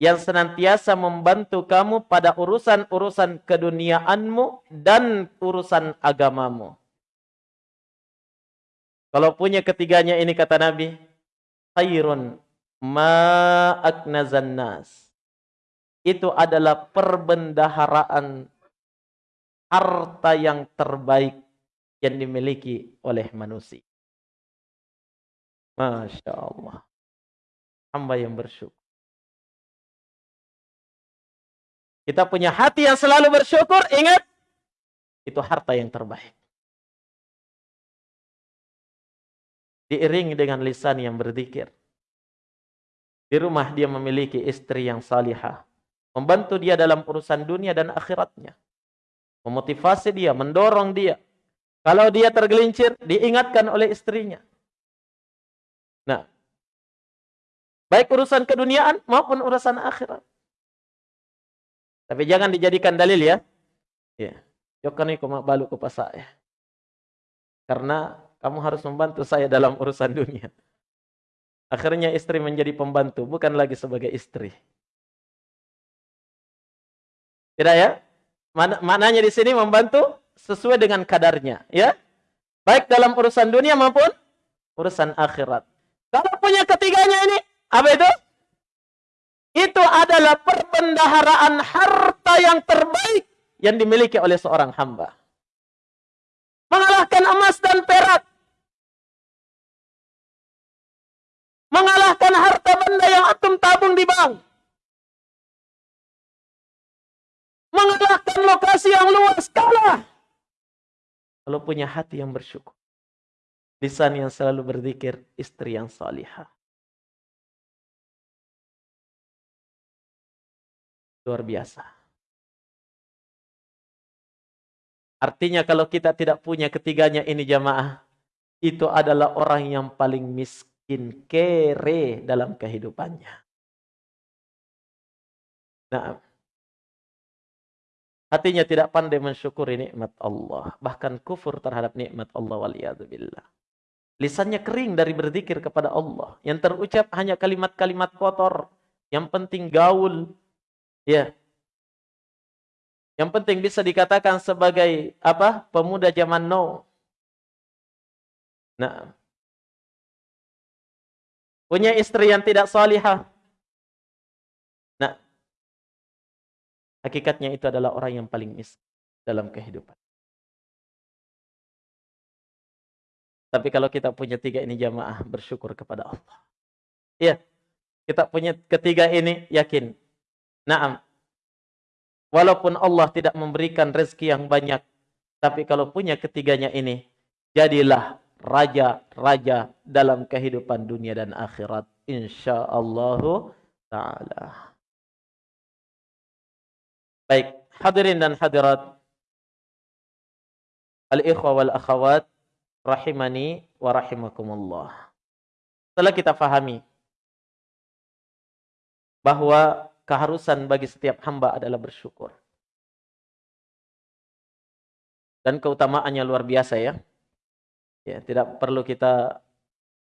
yang senantiasa membantu kamu pada urusan-urusan keduniaanmu dan urusan agamamu. Kalau punya ketiganya ini kata Nabi, khairun ma aknazan nas. Itu adalah perbendaharaan harta yang terbaik yang dimiliki oleh manusia. Masya Allah. Hamba yang bersyukur. Kita punya hati yang selalu bersyukur, ingat. Itu harta yang terbaik. Diiringi dengan lisan yang berzikir. Di rumah dia memiliki istri yang salihah. Membantu dia dalam urusan dunia dan akhiratnya memotivasi dia, mendorong dia. Kalau dia tergelincir, diingatkan oleh istrinya. Nah, baik urusan keduniaan maupun urusan akhirat. Tapi jangan dijadikan dalil ya. Ya, mak balu ke pasar ya. Karena kamu harus membantu saya dalam urusan dunia. Akhirnya istri menjadi pembantu, bukan lagi sebagai istri. Tidak ya? maknanya di sini membantu sesuai dengan kadarnya, ya. Baik dalam urusan dunia maupun urusan akhirat. Kalau punya ketiganya ini, apa itu? pendaharaan harta yang terbaik yang dimiliki oleh seorang hamba. Mengalahkan emas dan perak. Mengalahkan harta benda yang antum tabung di bank. Mengalahkan lokasi yang luas kalah. Kalau punya hati yang bersyukur. Lisan yang selalu berzikir, istri yang salihah. Luar biasa. Artinya kalau kita tidak punya ketiganya ini jamaah, itu adalah orang yang paling miskin, kere dalam kehidupannya. Nah, hatinya tidak pandai mensyukuri nikmat Allah, bahkan kufur terhadap nikmat Allah waliyadzubillah. Lisannya kering dari berzikir kepada Allah. Yang terucap hanya kalimat-kalimat kotor. Yang penting gaul, Ya. Yang penting bisa dikatakan sebagai apa? Pemuda zaman now. Nah. Punya istri yang tidak salihah. Nah. Hakikatnya itu adalah orang yang paling miskin dalam kehidupan. Tapi kalau kita punya tiga ini jamaah bersyukur kepada Allah. Iya. Kita punya ketiga ini yakin Naam. Walaupun Allah tidak memberikan rezeki yang banyak, tapi kalau punya ketiganya ini, jadilah raja-raja dalam kehidupan dunia dan akhirat. Insyaallah ta'ala. Baik, hadirin dan hadirat. Al-ikhwa wal akhawat rahimani wa rahimakumullah. Setelah kita fahami bahwa keharusan bagi setiap hamba adalah bersyukur. Dan keutamaannya luar biasa ya. Ya, tidak perlu kita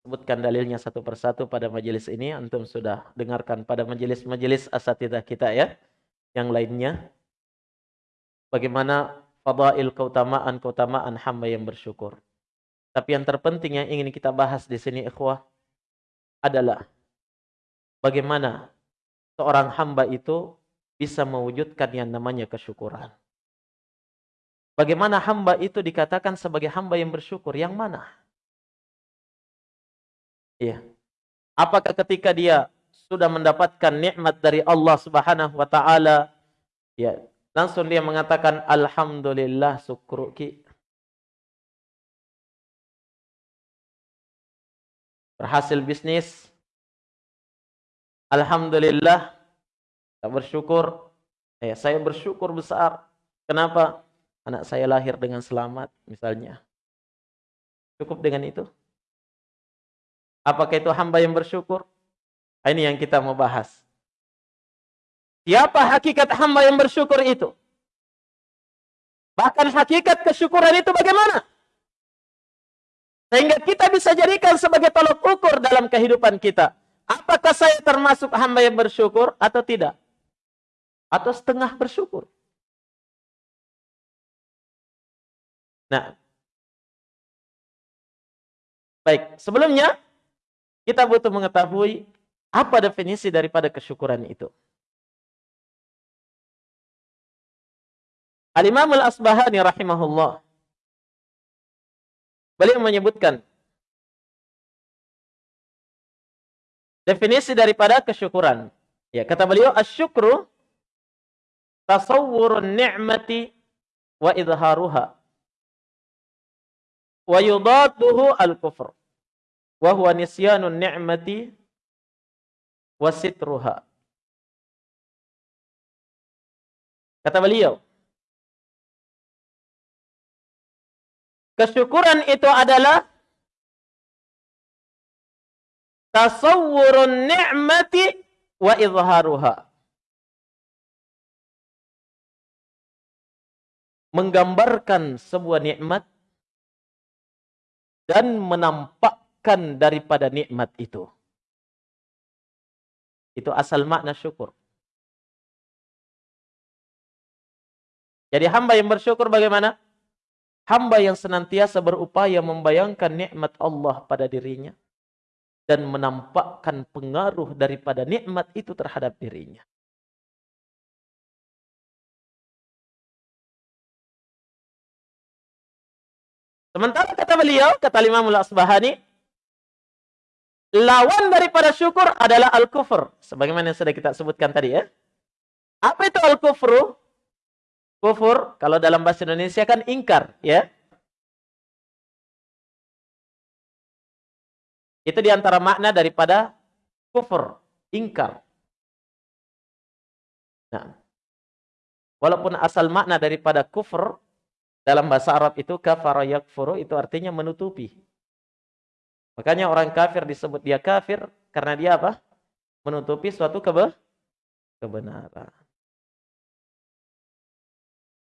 sebutkan dalilnya satu persatu pada majelis ini. Antum sudah dengarkan pada majelis-majelis asatidah kita ya. Yang lainnya. Bagaimana fadail keutamaan-keutamaan hamba yang bersyukur. Tapi yang terpenting yang ingin kita bahas di sini ikhwah adalah bagaimana seorang hamba itu bisa mewujudkan yang namanya kesyukuran. Bagaimana hamba itu dikatakan sebagai hamba yang bersyukur? Yang mana? Iya. Apakah ketika dia sudah mendapatkan nikmat dari Allah Subhanahu wa taala, ya, langsung dia mengatakan alhamdulillah syukruki. Berhasil bisnis, Alhamdulillah, kita bersyukur. Eh, saya bersyukur besar. Kenapa? Anak saya lahir dengan selamat, misalnya. Cukup dengan itu? Apakah itu hamba yang bersyukur? Ah, ini yang kita mau bahas. Siapa hakikat hamba yang bersyukur itu? Bahkan hakikat kesyukuran itu bagaimana? Sehingga kita bisa jadikan sebagai tolok ukur dalam kehidupan kita. Apakah saya termasuk hamba yang bersyukur atau tidak? Atau setengah bersyukur? Nah, baik. Sebelumnya, kita butuh mengetahui apa definisi daripada kesyukuran itu. Al-Imam Al-Asbahani rahimahullah. Beliau menyebutkan definisi daripada kesyukuran. Ya, kata beliau asyukru tasawwurun ni'mati wa idharuha wa yudaduhu al-kufr wa huwa nisyanun ni'mati wa sitruha. Kata beliau, kesyukuran itu adalah tasawwurun ni'mati wa izharuha. Menggambarkan sebuah nikmat dan menampakkan daripada nikmat itu. Itu asal makna syukur. Jadi hamba yang bersyukur bagaimana? Hamba yang senantiasa berupaya membayangkan nikmat Allah pada dirinya dan menampakkan pengaruh daripada nikmat itu terhadap dirinya. Sementara kata beliau, kata Imam Al-Asbahani, lawan daripada syukur adalah al-kufur. Sebagaimana yang sudah kita sebutkan tadi ya. Apa itu al-kufru? Kufur, kalau dalam bahasa Indonesia kan ingkar, ya. Itu di antara makna daripada kufur, ingkar. Nah, walaupun asal makna daripada kufur dalam bahasa Arab itu kafara yakfuru itu artinya menutupi. Makanya orang kafir disebut dia kafir karena dia apa? Menutupi suatu kebe kebenaran.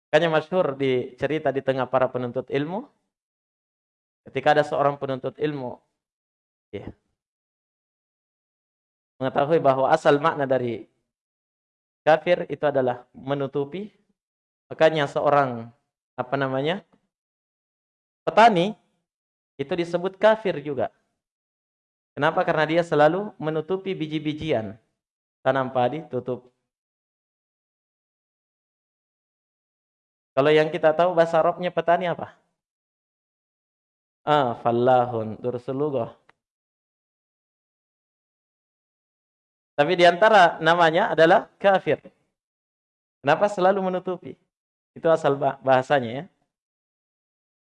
Makanya masyhur di cerita di tengah para penuntut ilmu ketika ada seorang penuntut ilmu ya, mengetahui bahwa asal makna dari kafir itu adalah menutupi makanya seorang apa namanya? Petani itu disebut kafir juga. Kenapa? Karena dia selalu menutupi biji-bijian. Tanam padi tutup. Kalau yang kita tahu bahasa Arabnya petani apa? Ah, fallahun, dursulugoh. Tapi di antara namanya adalah kafir. Kenapa selalu menutupi? Itu asal bahasanya ya.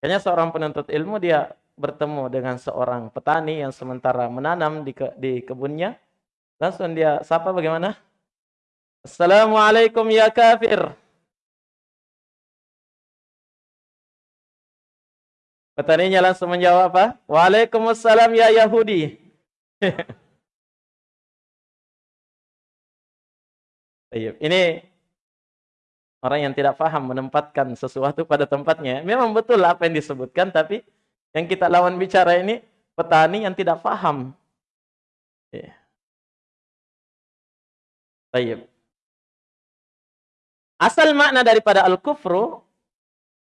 Kayaknya seorang penuntut ilmu dia bertemu dengan seorang petani yang sementara menanam di, ke, di kebunnya. Langsung dia sapa bagaimana? Assalamualaikum ya kafir. Petaninya langsung menjawab apa? Waalaikumsalam ya Yahudi. Ini Orang yang tidak paham menempatkan sesuatu pada tempatnya. Memang betul apa yang disebutkan, tapi yang kita lawan bicara ini petani yang tidak paham. Ya. Baik. Asal makna daripada al-kufru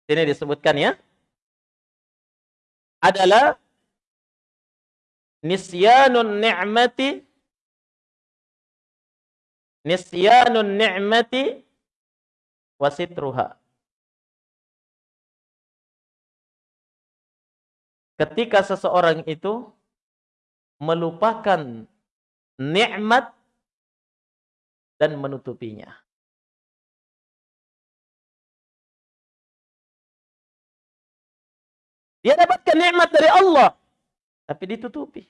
ini disebutkan ya adalah nisyanun ni'mati nisyanun ni'mati wasitruha. Ketika seseorang itu melupakan nikmat dan menutupinya. Dia dapatkan nikmat dari Allah, tapi ditutupi.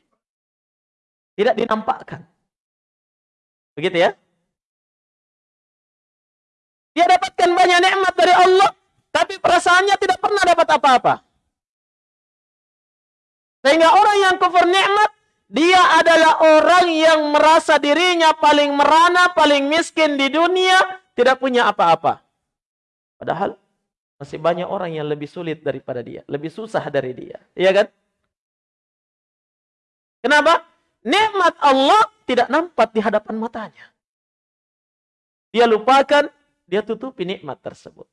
Tidak dinampakkan. Begitu ya? Dia dapatkan banyak nikmat dari Allah, tapi perasaannya tidak pernah dapat apa-apa. Sehingga orang yang kufur nikmat, dia adalah orang yang merasa dirinya paling merana, paling miskin di dunia, tidak punya apa-apa. Padahal masih banyak orang yang lebih sulit daripada dia, lebih susah dari dia. Iya kan? Kenapa? Nikmat Allah tidak nampak di hadapan matanya. Dia lupakan dia tutupi nikmat tersebut.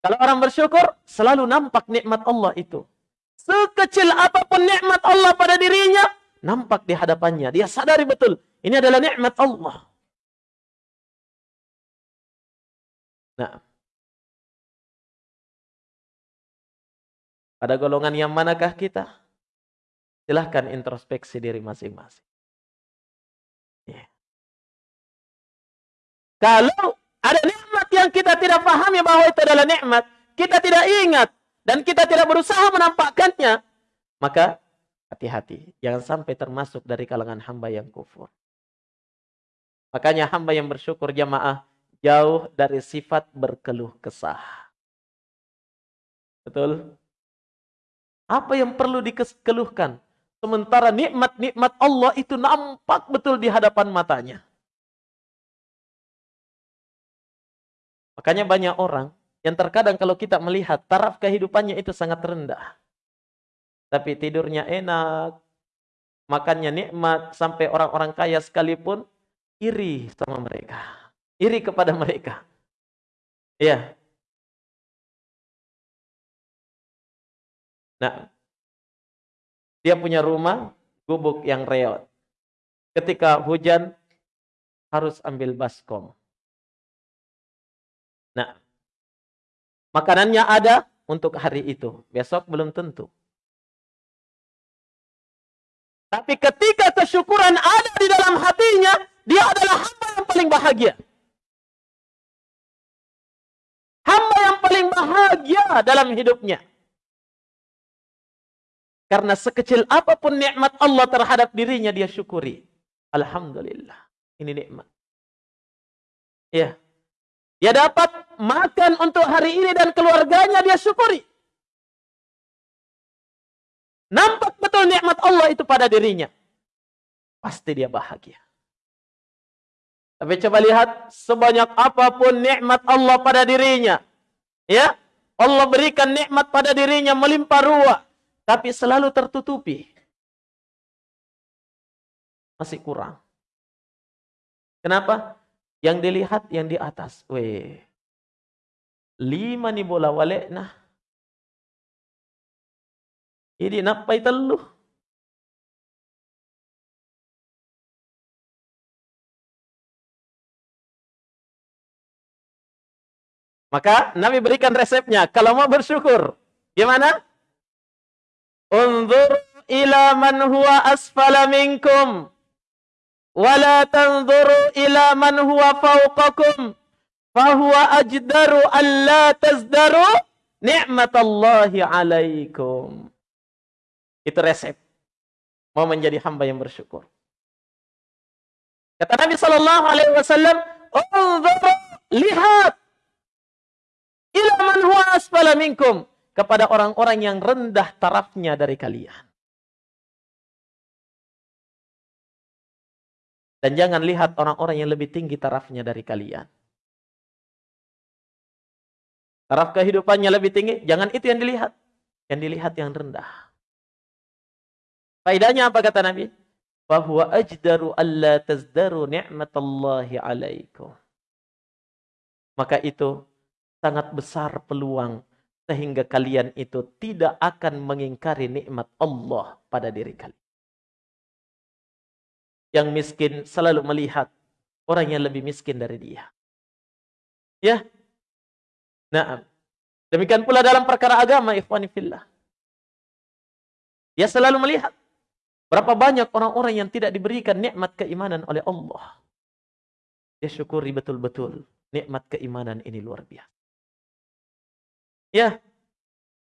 Kalau orang bersyukur, selalu nampak nikmat Allah itu. Sekecil apa pun nikmat Allah pada dirinya, nampak di hadapannya. Dia sadari betul, ini adalah nikmat Allah. Nah, pada golongan yang manakah kita? Silahkan introspeksi diri masing-masing. Yeah. Kalau ada nikmat yang kita tidak pahami bahwa itu adalah nikmat. Kita tidak ingat. Dan kita tidak berusaha menampakkannya. Maka hati-hati. Jangan sampai termasuk dari kalangan hamba yang kufur. Makanya hamba yang bersyukur jamaah. Jauh dari sifat berkeluh kesah. Betul? Apa yang perlu dikeluhkan? Sementara nikmat-nikmat Allah itu nampak betul di hadapan matanya. Makanya banyak orang yang terkadang kalau kita melihat taraf kehidupannya itu sangat rendah. Tapi tidurnya enak, makannya nikmat, sampai orang-orang kaya sekalipun iri sama mereka. Iri kepada mereka. Ya. Nah, dia punya rumah gubuk yang reot. Ketika hujan harus ambil baskom. Nah, makanannya ada, untuk hari itu. Besok belum tentu. Tapi ketika kesyukuran ada di dalam hatinya, dia adalah hamba yang paling bahagia. Hamba yang paling bahagia dalam hidupnya. Karena sekecil apa pun nikmat Allah terhadap dirinya dia syukuri. Alhamdulillah. Ini nikmat. Ya. Dia dapat makan untuk hari ini dan keluarganya dia syukuri. Nampak betul nikmat Allah itu pada dirinya. Pasti dia bahagia. Tapi coba lihat sebanyak apa pun nikmat Allah pada dirinya. Ya, Allah berikan nikmat pada dirinya melimpah ruah, tapi selalu tertutupi. Masih kurang. Kenapa? Yang dilihat yang di atas. Weh lima ni bola wale na napa itu lu? Maka Nabi berikan resepnya. Kalau mau bersyukur, gimana? Unzur ila man huwa asfala minkum. Wala tanzuru ila man huwa fauqakum fahuwa ajdaru alla tazdaru ni'matallahi alaikum. Itu resep. Mau menjadi hamba yang bersyukur. Kata Nabi Sallallahu Alaihi Wasallam, lihat ila man huwa asfala minkum kepada orang-orang yang rendah tarafnya dari kalian. Dan jangan lihat orang-orang yang lebih tinggi tarafnya dari kalian. Taraf kehidupannya lebih tinggi, jangan itu yang dilihat. Yang dilihat yang rendah. Faidahnya apa kata Nabi? Bahwa ajdaru alla tazdaru ni'matallahi alaikum. Maka itu sangat besar peluang sehingga kalian itu tidak akan mengingkari nikmat Allah pada diri kalian yang miskin selalu melihat orang yang lebih miskin dari dia. Ya. Nah, demikian pula dalam perkara agama, ikhwani. Dia selalu melihat berapa banyak orang-orang yang tidak diberikan nikmat keimanan oleh Allah. Dia syukuri betul-betul nikmat keimanan ini luar biasa. Ya.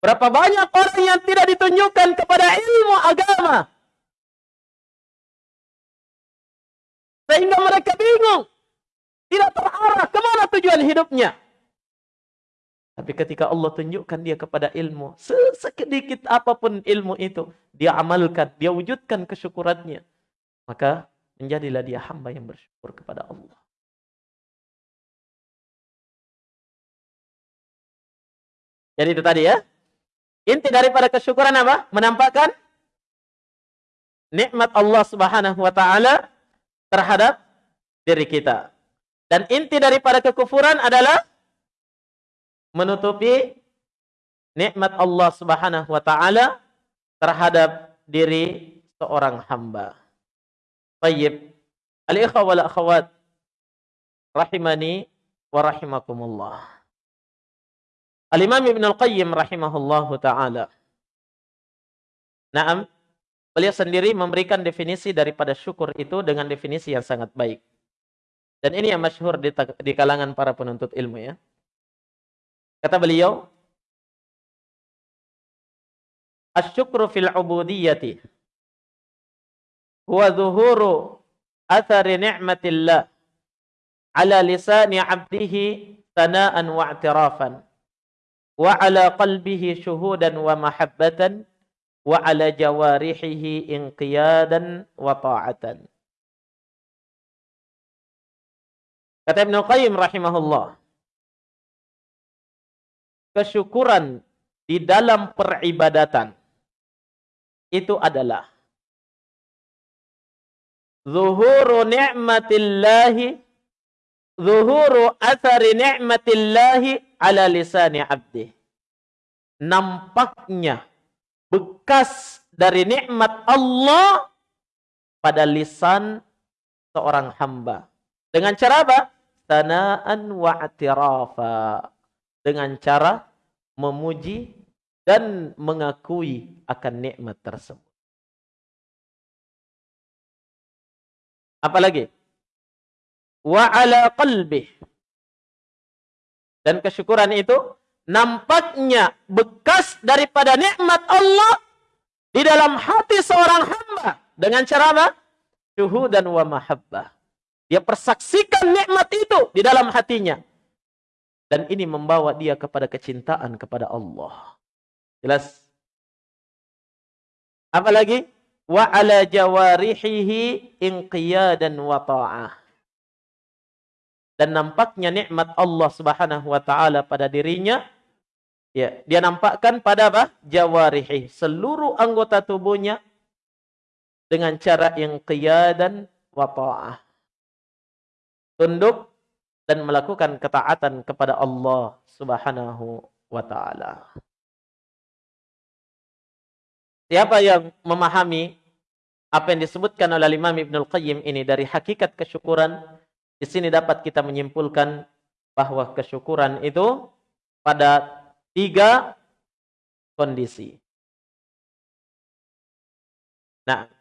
Berapa banyak orang yang tidak ditunjukkan kepada ilmu agama Sehingga mereka bingung. Tidak terarah ke mana tujuan hidupnya. Tapi ketika Allah tunjukkan dia kepada ilmu, sedikit apa pun ilmu itu, dia amalkan, dia wujudkan kesyukurannya. Maka menjadilah dia hamba yang bersyukur kepada Allah. Jadi itu tadi ya. Inti daripada kesyukuran apa? Menampakkan nikmat Allah Subhanahu wa taala terhadap diri kita. Dan inti daripada kekufuran adalah menutupi nikmat Allah Subhanahu wa taala terhadap diri seorang hamba. Tayyib. Al-ikhwa wal akhwat rahimani wa rahimakumullah. Al-Imam Ibn Al-Qayyim rahimahullahu taala. Naam, Beliau sendiri memberikan definisi daripada syukur itu dengan definisi yang sangat baik. Dan ini yang masyhur di, di kalangan para penuntut ilmu ya. Kata beliau, Asyukru fil ubudiyyati huwa zuhuru athari ni'matillah ala lisani 'abdihi sana'an wa i'tirafan wa ala qalbihi syuhudan wa mahabbatan wa ala jawarihihi inqiyadan wa ta'atan. Kata Ibn Qayyim rahimahullah. Kesyukuran di dalam peribadatan itu adalah zuhuru ni'matillahi zuhuru athari ni'matillahi ala lisani abdi. Nampaknya bekas dari nikmat Allah pada lisan seorang hamba. Dengan cara apa? Sanaan wa atirafa. Dengan cara memuji dan mengakui akan nikmat tersebut. Apalagi? Wa ala qalbi. Dan kesyukuran itu nampaknya bekas daripada nikmat Allah di dalam hati seorang hamba dengan cara apa? Syuhudan wa mahabbah. Dia persaksikan nikmat itu di dalam hatinya. Dan ini membawa dia kepada kecintaan kepada Allah. Jelas? Apalagi? Wa ala jawarihihi inqiyadan wa ta'ah. Dan nampaknya nikmat Allah Subhanahu wa taala pada dirinya ya, dia nampakkan pada apa? Jawarihi, seluruh anggota tubuhnya dengan cara inqiyadan wa ta'ah. Tunduk dan melakukan ketaatan kepada Allah Subhanahu wa taala. Siapa yang memahami apa yang disebutkan oleh Imam Ibnul Qayyim ini dari hakikat kesyukuran, di sini dapat kita menyimpulkan bahwa kesyukuran itu pada tiga kondisi. Nah,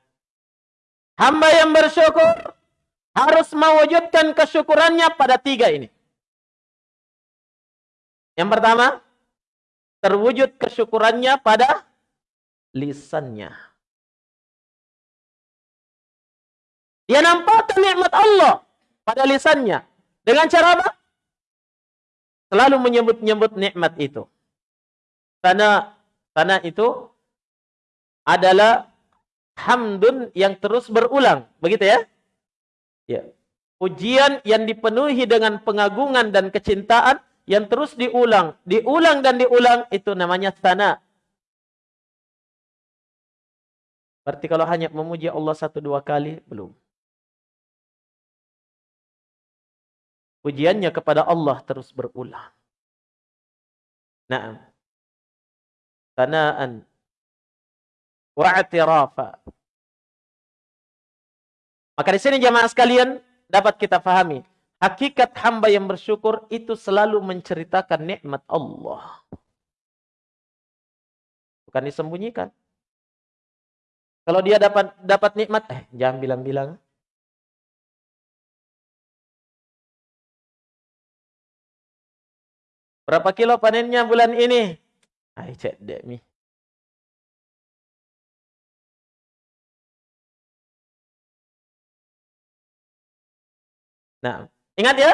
hamba yang bersyukur harus mewujudkan kesyukurannya pada tiga ini. Yang pertama, terwujud kesyukurannya pada lisannya. Dia nampakkan nikmat Allah pada lisannya. Dengan cara apa? Selalu menyebut-nyebut nikmat itu. Karena karena itu adalah hamdun yang terus berulang. Begitu ya? Ya. Pujian yang dipenuhi dengan pengagungan dan kecintaan yang terus diulang, diulang dan diulang itu namanya sana. Berarti kalau hanya memuji Allah satu dua kali, belum. Pujiannya kepada Allah terus berulang. Naam. Sanaan. Wa'atirafa. Maka di sini jamaah sekalian dapat kita fahami. Hakikat hamba yang bersyukur itu selalu menceritakan nikmat Allah. Bukan disembunyikan. Kalau dia dapat dapat nikmat, eh jangan bilang-bilang. Berapa kilo panennya bulan ini? Ay, cek dek mi. Nah, ingat ya.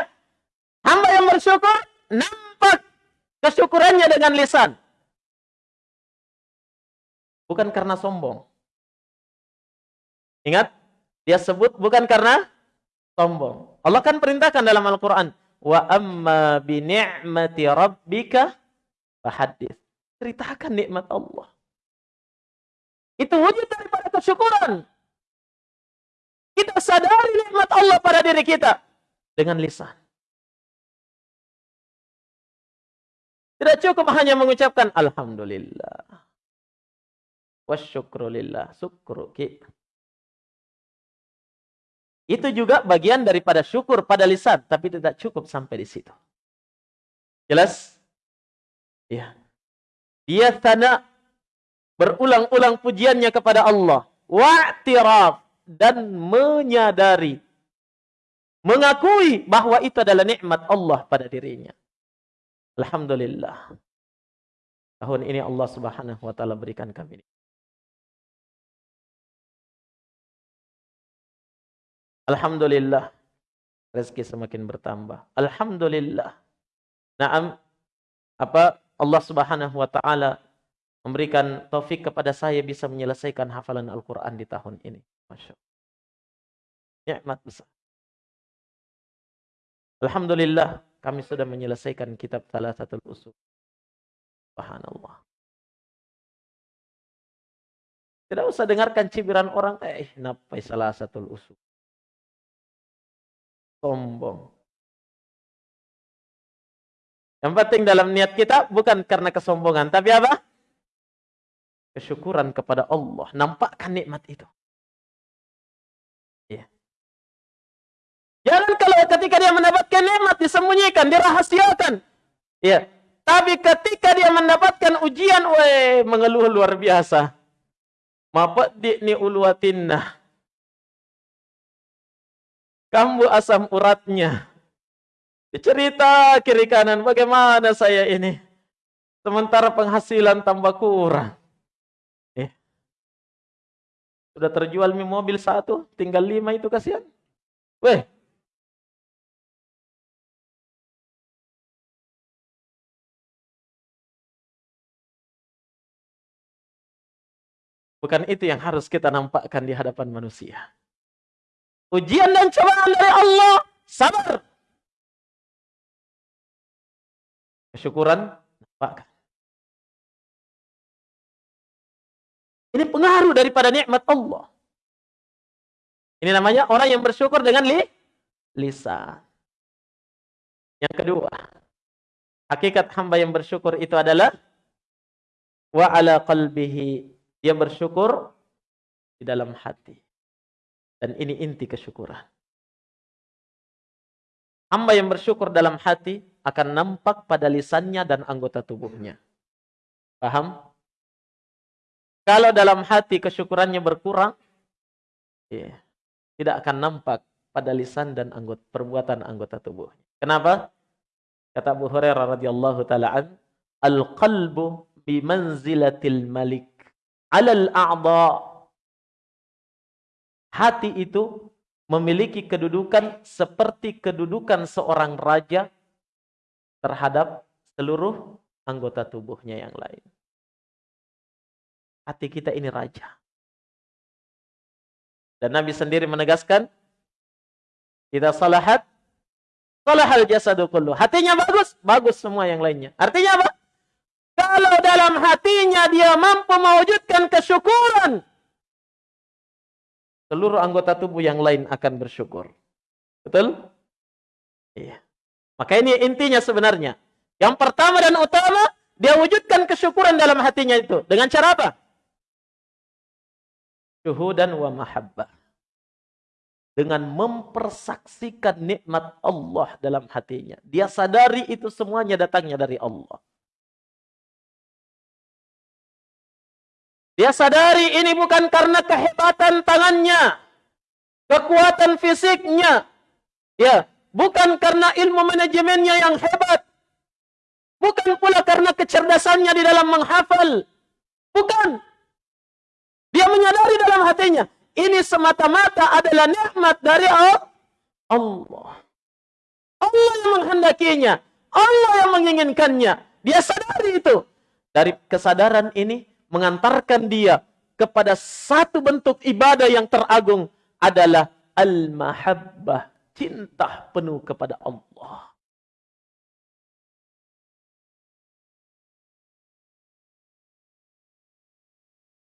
Hamba yang bersyukur nampak kesyukurannya dengan lisan. Bukan karena sombong. Ingat, dia sebut bukan karena sombong. Allah kan perintahkan dalam Al-Quran. Wa amma bi ni'mati rabbika. Ceritakan nikmat Allah. Itu wujud daripada kesyukuran. Kita sadari nikmat Allah pada diri kita. Dengan lisan. Tidak cukup hanya mengucapkan Alhamdulillah. Wasyukrulillah. Syukru kita. Itu juga bagian daripada syukur pada lisan, tapi tidak cukup sampai di situ. Jelas? Ya. Dia tanda berulang-ulang pujiannya kepada Allah. Wa'tiraf dan menyadari mengakui bahwa itu adalah nikmat Allah pada dirinya. Alhamdulillah. Tahun ini Allah Subhanahu wa taala berikan kami Alhamdulillah. Rezeki semakin bertambah. Alhamdulillah. Naam. Apa Allah Subhanahu wa taala memberikan taufik kepada saya bisa menyelesaikan hafalan Al-Qur'an di tahun ini. Masya Allah. Nikmat besar. Alhamdulillah kami sudah menyelesaikan kitab salah satu usul. Subhanallah. Tidak usah dengarkan cibiran orang, eh, napai salah satu usul sombong. Yang penting dalam niat kita bukan karena kesombongan, tapi apa? Kesyukuran kepada Allah. Nampakkan nikmat itu. Ya. Jangan kalau ketika dia mendapatkan nikmat disembunyikan, dirahasiakan. Ya. Tapi ketika dia mendapatkan ujian, weh, mengeluh luar biasa. Mapat di ni uluatinna. Kambu asam uratnya. Cerita kiri kanan, bagaimana saya ini? Sementara penghasilan tambah kurang. Eh. Sudah terjual mobil satu, tinggal lima itu kasihan. Weh, Bukan itu yang harus kita nampakkan di hadapan manusia. Ujian dan cobaan dari Allah, sabar. Kesyukuran, nampakkan. Ini pengaruh daripada nikmat Allah. Ini namanya orang yang bersyukur dengan li lisan. Yang kedua, hakikat hamba yang bersyukur itu adalah wa ala qalbihi dia bersyukur di dalam hati. Dan ini inti kesyukuran. Hamba yang bersyukur dalam hati akan nampak pada lisannya dan anggota tubuhnya. Paham? Kalau dalam hati kesyukurannya berkurang, ya, tidak akan nampak pada lisan dan anggota perbuatan anggota tubuhnya. Kenapa? Kata Abu Hurairah radhiyallahu taala al-qalbu bi manzilatil malik alal a'dha hati itu memiliki kedudukan seperti kedudukan seorang raja terhadap seluruh anggota tubuhnya yang lain. Hati kita ini raja. Dan Nabi sendiri menegaskan, kita salahat, salahal jasadu kullu. Hatinya bagus, bagus semua yang lainnya. Artinya apa? Kalau dalam hatinya dia mampu mewujudkan kesyukuran, seluruh anggota tubuh yang lain akan bersyukur. Betul? Iya. Maka ini intinya sebenarnya. Yang pertama dan utama, dia wujudkan kesyukuran dalam hatinya itu. Dengan cara apa? Syuhudan wa mahabbah. Dengan mempersaksikan nikmat Allah dalam hatinya. Dia sadari itu semuanya datangnya dari Allah. Dia sadari ini bukan karena kehebatan tangannya, kekuatan fisiknya, ya, bukan karena ilmu manajemennya yang hebat, bukan pula karena kecerdasannya di dalam menghafal, bukan. Dia menyadari dalam hatinya, ini semata-mata adalah nikmat dari Allah. Allah yang menghendakinya, Allah yang menginginkannya. Dia sadari itu. Dari kesadaran ini, mengantarkan dia kepada satu bentuk ibadah yang teragung adalah al-mahabbah, cinta penuh kepada Allah.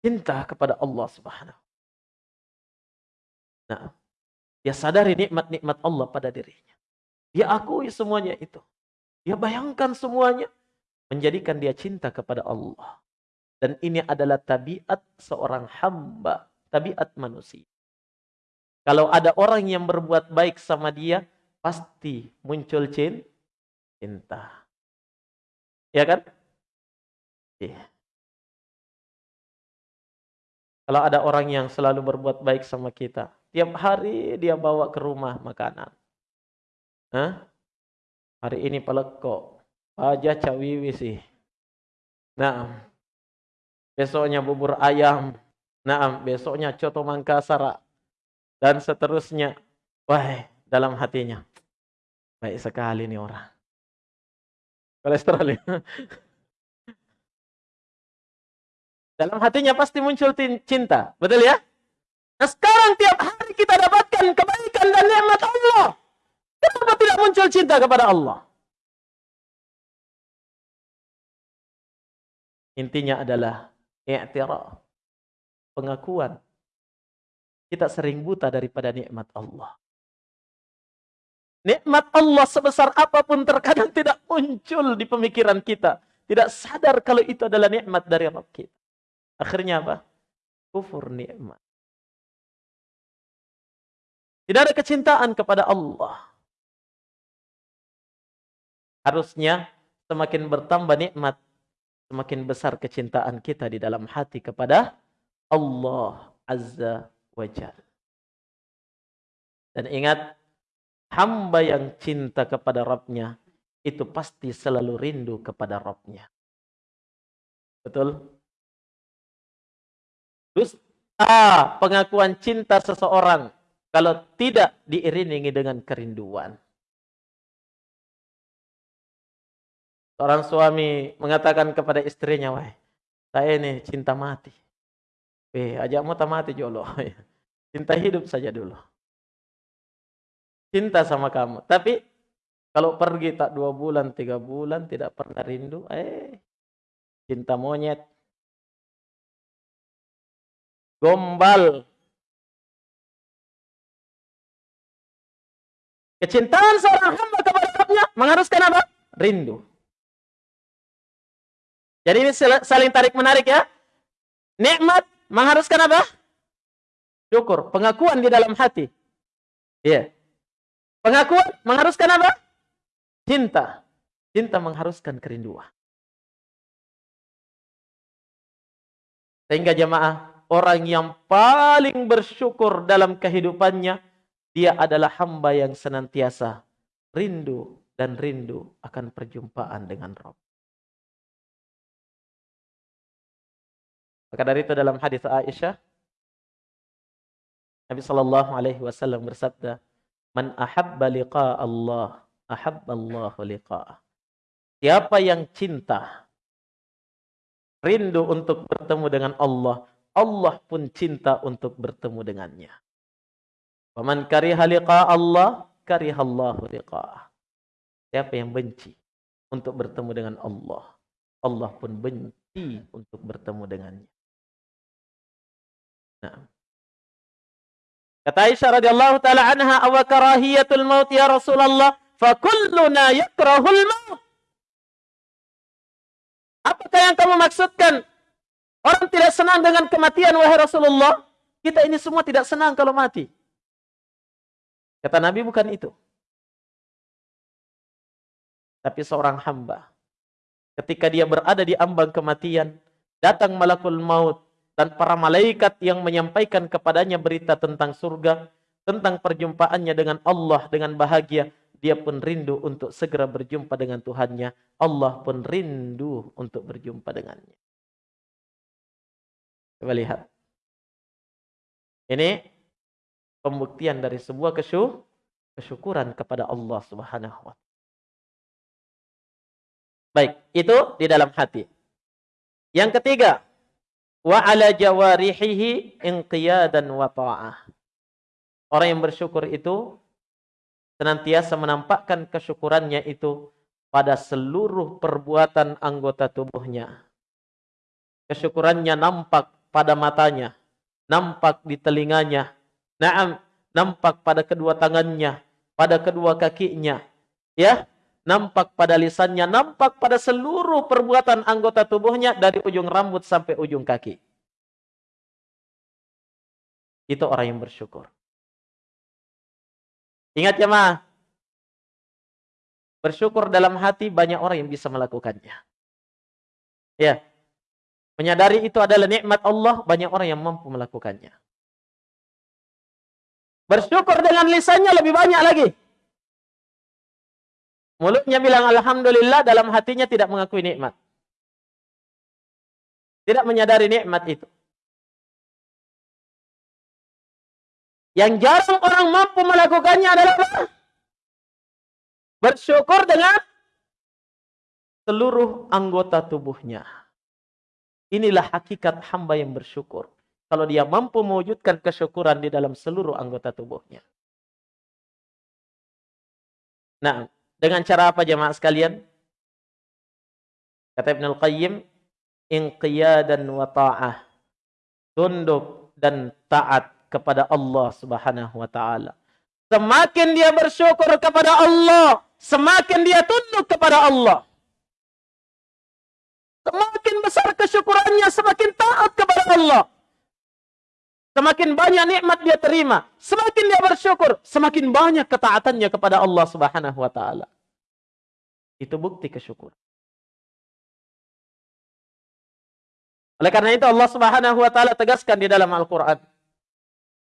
Cinta kepada Allah Subhanahu. Nah, dia sadari nikmat-nikmat Allah pada dirinya. Dia akui semuanya itu. Dia bayangkan semuanya menjadikan dia cinta kepada Allah. Dan ini adalah tabiat seorang hamba, tabiat manusia. Kalau ada orang yang berbuat baik sama dia, pasti muncul cinta. Ya kan? Iya. Kalau ada orang yang selalu berbuat baik sama kita, tiap hari dia bawa ke rumah makanan. Hah? Hari ini pelekok, aja cawiwi sih. Nah, besoknya bubur ayam, nah besoknya coto mangkasar dan seterusnya. Wah, dalam hatinya baik sekali nih orang. Kolesterol ya. Dalam hatinya pasti muncul cinta, betul ya? Nah sekarang tiap hari kita dapatkan kebaikan dan nikmat Allah. Kenapa tidak muncul cinta kepada Allah? Intinya adalah i'tiraf, pengakuan. Kita sering buta daripada nikmat Allah. Nikmat Allah sebesar apa pun terkadang tidak muncul di pemikiran kita. Tidak sadar kalau itu adalah nikmat dari Rabb kita. Akhirnya apa? Kufur nikmat. Tidak ada kecintaan kepada Allah. Harusnya semakin bertambah nikmat, semakin besar kecintaan kita di dalam hati kepada Allah Azza wa Jalla. Dan ingat, hamba yang cinta kepada Rabbnya itu pasti selalu rindu kepada Rabbnya. Betul? Dusta pengakuan cinta seseorang kalau tidak diiringi dengan kerinduan. Seorang suami mengatakan kepada istrinya, wah, saya ini cinta mati. Eh, ajak mau mati jolo. Cinta hidup saja dulu cinta sama kamu. Tapi kalau pergi tak dua bulan, tiga bulan, tidak pernah rindu, eh, cinta monyet. Gombal. Kecintaan seorang hamba kepada Rabbnya mengharuskan apa? Rindu. Jadi ini saling tarik menarik ya. Nikmat mengharuskan apa? Syukur, pengakuan di dalam hati. Iya. Yeah. Pengakuan mengharuskan apa? Cinta. Cinta mengharuskan kerinduan. Sehingga jemaah, orang yang paling bersyukur dalam kehidupannya, dia adalah hamba yang senantiasa rindu dan rindu akan perjumpaan dengan Rob. Maka dari itu dalam hadis Aisyah, Nabi Shallallahu Alaihi Wasallam bersabda, Man ahabba liqa Allah, ahabba Allah liqa'ah. Siapa yang cinta, rindu untuk bertemu dengan Allah, Allah pun cinta untuk bertemu dengannya. Waman kariha liqa Allah, kariha Allah. Siapa yang benci untuk bertemu dengan Allah, Allah pun benci untuk bertemu dengannya. Nah, Kata Aisyah radhiyallahu taala anha, "Aw karahiyatul maut ya Rasulullah? Fa kulluna yakrahul maut." Apakah yang kamu maksudkan? Orang tidak senang dengan kematian wahai Rasulullah. Kita ini semua tidak senang kalau mati. Kata Nabi bukan itu. Tapi seorang hamba ketika dia berada di ambang kematian, datang malakul maut dan para malaikat yang menyampaikan kepadanya berita tentang surga, tentang perjumpaannya dengan Allah dengan bahagia, dia pun rindu untuk segera berjumpa dengan Tuhannya. Allah pun rindu untuk berjumpa dengannya. Coba lihat. Ini pembuktian dari sebuah kesyuk, kesyukuran kepada Allah Subhanahu wa Baik, itu di dalam hati. Yang ketiga, wa ala jawarihihi inqiyadan wa ta'ah. Orang yang bersyukur itu senantiasa menampakkan kesyukurannya itu pada seluruh perbuatan anggota tubuhnya. Kesyukurannya nampak pada matanya, nampak di telinganya, nampak pada kedua tangannya, pada kedua kakinya, ya, nampak pada lisannya, nampak pada seluruh perbuatan anggota tubuhnya dari ujung rambut sampai ujung kaki. Itu orang yang bersyukur. Ingat ya ma, bersyukur dalam hati banyak orang yang bisa melakukannya. Ya, menyadari itu adalah nikmat Allah, banyak orang yang mampu melakukannya. Bersyukur dengan lisannya lebih banyak lagi. Mulutnya bilang Alhamdulillah, dalam hatinya tidak mengakui nikmat. Tidak menyadari nikmat itu. Yang jarang orang mampu melakukannya adalah apa? Bersyukur dengan seluruh anggota tubuhnya. Inilah hakikat hamba yang bersyukur. Kalau dia mampu mewujudkan kesyukuran di dalam seluruh anggota tubuhnya. Nah, dengan cara apa jemaah sekalian? Kata Ibn Al-Qayyim, inqiyadan wa ta'ah. Tunduk dan taat kepada Allah Subhanahu wa taala. Semakin dia bersyukur kepada Allah, semakin dia tunduk kepada Allah. Semakin besar kesyukurannya, semakin taat kepada Allah. Semakin banyak nikmat dia terima, semakin dia bersyukur, semakin banyak ketaatannya kepada Allah Subhanahu wa taala. Itu bukti kesyukuran. Oleh karena itu Allah Subhanahu wa taala tegaskan di dalam Al-Qur'an.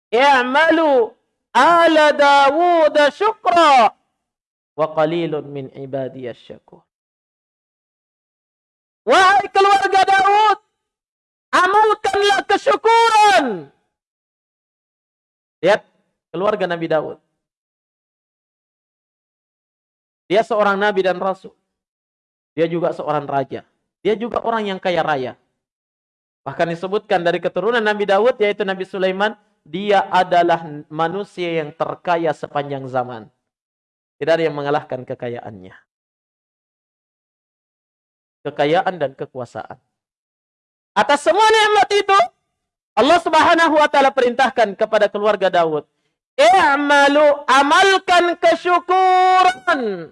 "I'malu ala Dawud syukra wa qalilun min ibadiyas syakur." Wahai keluarga Daud, amalkanlah kesyukuran Lihat keluarga Nabi Daud. Dia seorang nabi dan rasul. Dia juga seorang raja. Dia juga orang yang kaya raya. Bahkan disebutkan dari keturunan Nabi Daud yaitu Nabi Sulaiman, dia adalah manusia yang terkaya sepanjang zaman. Tidak ada yang mengalahkan kekayaannya. Kekayaan dan kekuasaan. Atas semua nikmat itu, Allah Subhanahu wa taala perintahkan kepada keluarga Daud, "I'malu amalkan kesyukuran."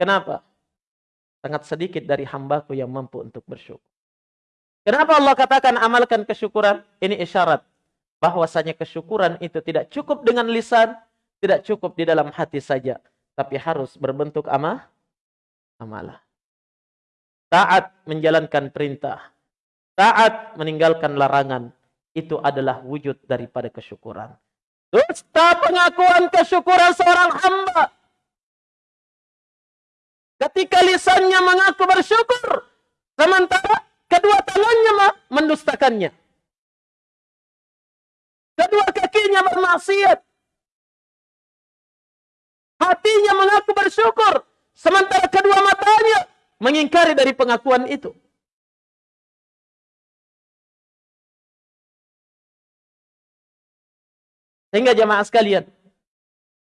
Kenapa? Sangat sedikit dari hambaku yang mampu untuk bersyukur. Kenapa Allah katakan amalkan kesyukuran? Ini isyarat bahwasanya kesyukuran itu tidak cukup dengan lisan, tidak cukup di dalam hati saja, tapi harus berbentuk amah, amalah. Taat menjalankan perintah, taat meninggalkan larangan, itu adalah wujud daripada kesyukuran. Dusta pengakuan kesyukuran seorang hamba. Ketika lisannya mengaku bersyukur, sementara kedua tangannya mendustakannya. Kedua kakinya bermaksiat. Hatinya mengaku bersyukur. Sementara kedua matanya mengingkari dari pengakuan itu. Sehingga jemaah sekalian,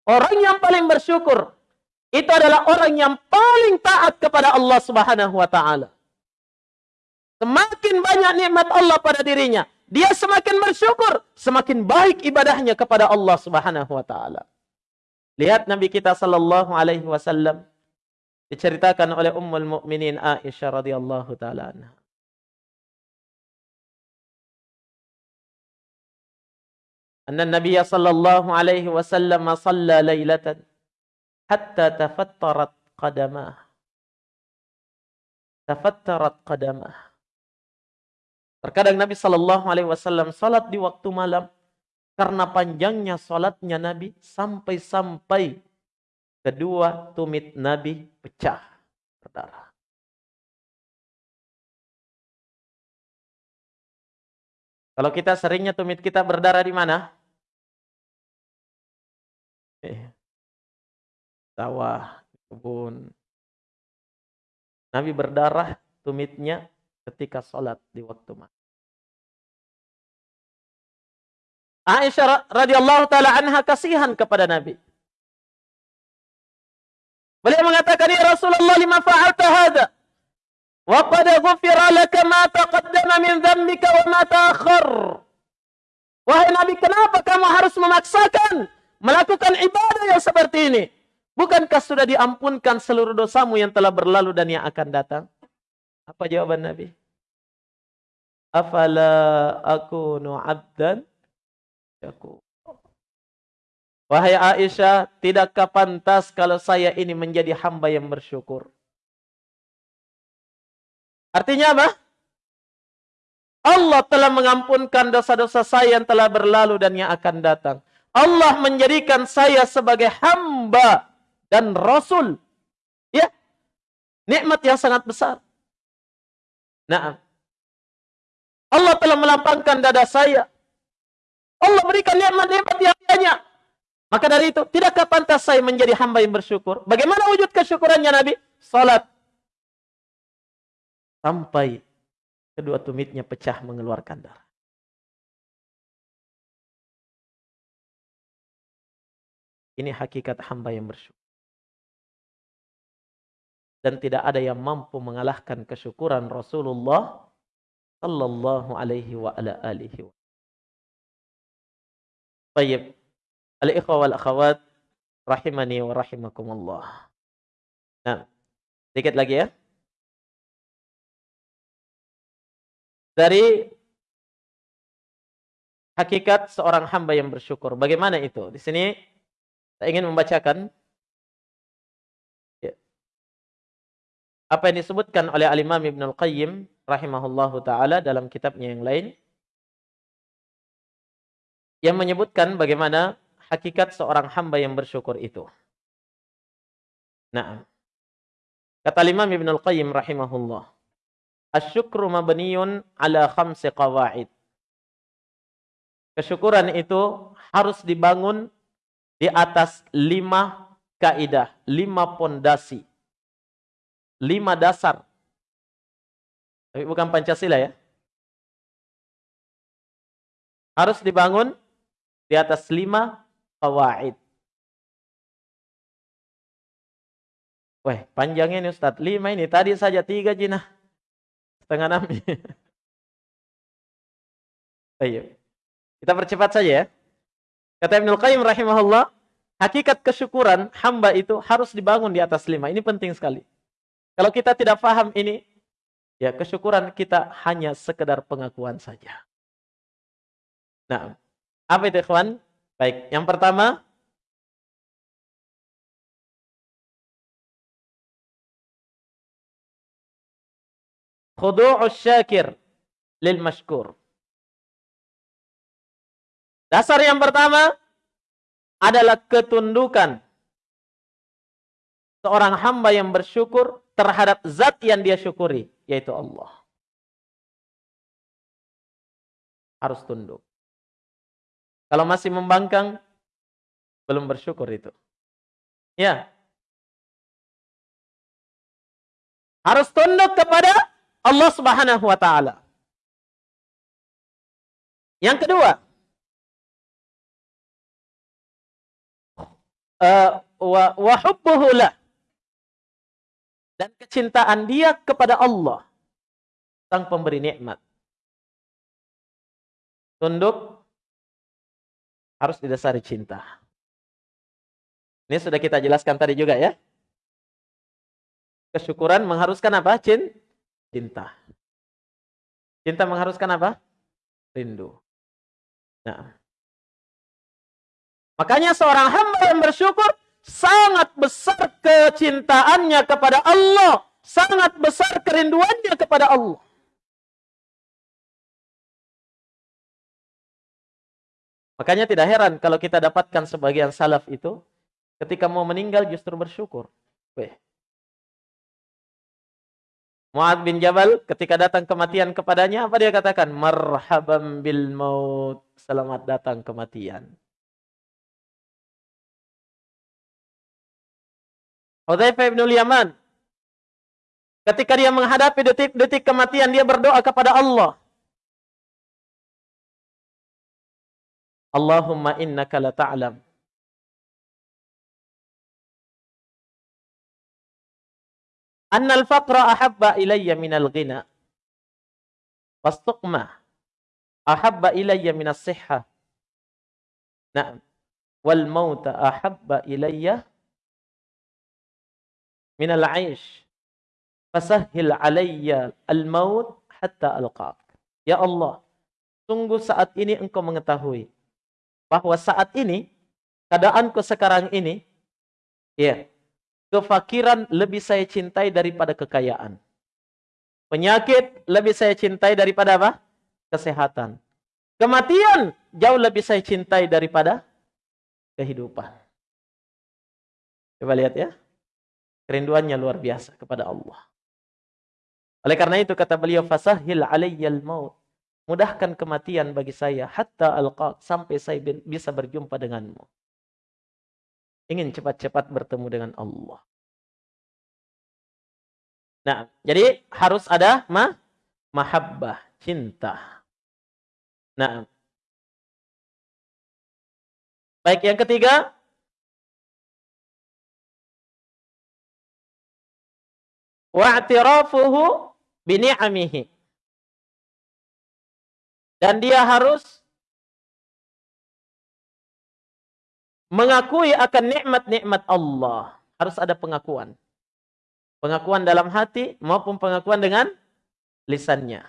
orang yang paling bersyukur itu adalah orang yang paling taat kepada Allah Subhanahu wa taala. Semakin banyak nikmat Allah pada dirinya, dia semakin bersyukur, semakin baik ibadahnya kepada Allah Subhanahu wa taala. Lihat Nabi kita sallallahu alaihi wasallam diceritakan oleh Ummul Mukminin Aisyah radhiyallahu taala anha. Anna Nabi sallallahu alaihi wasallam shalla lailatan hatta tafattarat qadamah. Tafattarat qadamah. Terkadang Nabi sallallahu alaihi wasallam salat di waktu malam karena panjangnya salatnya Nabi sampai-sampai kedua tumit Nabi pecah berdarah. Kalau kita seringnya tumit kita berdarah di mana? Eh, sawah, kebun. Nabi berdarah tumitnya ketika sholat di waktu malam. Aisyah radhiyallahu taala anha kasihan kepada Nabi. Beliau mengatakan, "Ya Rasulullah, lima fa'alta hadha? Qad ghufira laka ma taqaddama min dhanbika wa ma ta'akhkhar." Wahai Nabi, kenapa kamu harus memaksakan melakukan ibadah yang seperti ini? Bukankah sudah diampunkan seluruh dosamu yang telah berlalu dan yang akan datang? Apa jawaban Nabi? Afala akunu abdan syakur. Wahai Aisyah, tidakkah pantas kalau saya ini menjadi hamba yang bersyukur? Artinya apa? Allah telah mengampunkan dosa-dosa saya yang telah berlalu dan yang akan datang. Allah menjadikan saya sebagai hamba dan rasul. Ya. Nikmat yang sangat besar. Nah. Allah telah melapangkan dada saya Allah berikan nikmat-nikmat yang banyak. Maka dari itu, tidakkah pantas saya menjadi hamba yang bersyukur? Bagaimana wujud kesyukurannya Nabi? Salat. Sampai kedua tumitnya pecah mengeluarkan darah. Ini hakikat hamba yang bersyukur. Dan tidak ada yang mampu mengalahkan kesyukuran Rasulullah sallallahu alaihi wa ala alihi wa Baik. Al-ikhwa wal akhawat rahimani wa rahimakumullah. Nah, sedikit lagi ya. Dari hakikat seorang hamba yang bersyukur. Bagaimana itu? Di sini saya ingin membacakan apa yang disebutkan oleh Al-Imam Ibn Al-Qayyim rahimahullahu taala dalam kitabnya yang lain yang menyebutkan bagaimana hakikat seorang hamba yang bersyukur itu. Nah, kata Imam Ibn Al-Qayyim rahimahullah, "Asyukru mabniyun ala khamsi qawaid." Kesyukuran itu harus dibangun di atas lima kaidah, lima pondasi, lima dasar. Tapi bukan Pancasila ya. Harus dibangun di atas lima kawaid. Wah, panjangnya ini Ustaz. Lima ini. Tadi saja tiga jinah. Setengah enam. Ayo. Kita percepat saja ya. Kata Ibnul Qayyim rahimahullah, hakikat kesyukuran hamba itu harus dibangun di atas lima. Ini penting sekali. Kalau kita tidak paham ini, ya kesyukuran kita hanya sekedar pengakuan saja. Nah, apa itu ikhwan? Baik, yang pertama khudu'us syakir lil mashkur. Dasar yang pertama adalah ketundukan seorang hamba yang bersyukur terhadap zat yang dia syukuri, yaitu Allah. Harus tunduk. Kalau masih membangkang, belum bersyukur itu. Ya. Harus tunduk kepada Allah Subhanahu wa taala. Yang kedua, uh, wa. Dan kecintaan dia kepada Allah sang pemberi nikmat. Tunduk harus didasari cinta. Ini sudah kita jelaskan tadi juga ya. Kesyukuran mengharuskan apa? Cinta. Cinta mengharuskan apa? Rindu. Nah, Makanya seorang hamba yang bersyukur sangat besar kecintaannya kepada Allah, sangat besar kerinduannya kepada Allah. Makanya tidak heran kalau kita dapatkan sebagian salaf itu ketika mau meninggal justru bersyukur. Weh. Mu'ad bin Jabal ketika datang kematian kepadanya apa dia katakan? Marhaban bil maut. Selamat datang kematian. Hudzaifah bin Yaman ketika dia menghadapi detik-detik kematian dia berdoa kepada Allah. Allahumma innaka la ta'lam anna al-faqra ahabba ilayya min al-ghina wastuqma ahabba ilayya min as-sihha na'am wal mauta ahabba ilayya minal aish fasahhil alayya al-maut hatta alqaq. Ya Allah, sungguh saat ini engkau mengetahui bahwa saat ini keadaanku sekarang ini ya, kefakiran lebih saya cintai daripada kekayaan. Penyakit lebih saya cintai daripada apa? Kesehatan. Kematian jauh lebih saya cintai daripada kehidupan. Coba lihat ya. Kerinduannya luar biasa kepada Allah. Oleh karena itu kata beliau fasahil alayyal maut. Mudahkan kematian bagi saya hatta alqa sampai saya bisa berjumpa denganmu. Ingin cepat-cepat bertemu dengan Allah. Nah, jadi harus ada ma mahabbah, cinta. Nah. Baik, yang ketiga, wa'tirafuhu bini'amihi. Dan dia harus mengakui akan nikmat-nikmat Allah. Harus ada pengakuan. Pengakuan dalam hati maupun pengakuan dengan lisannya.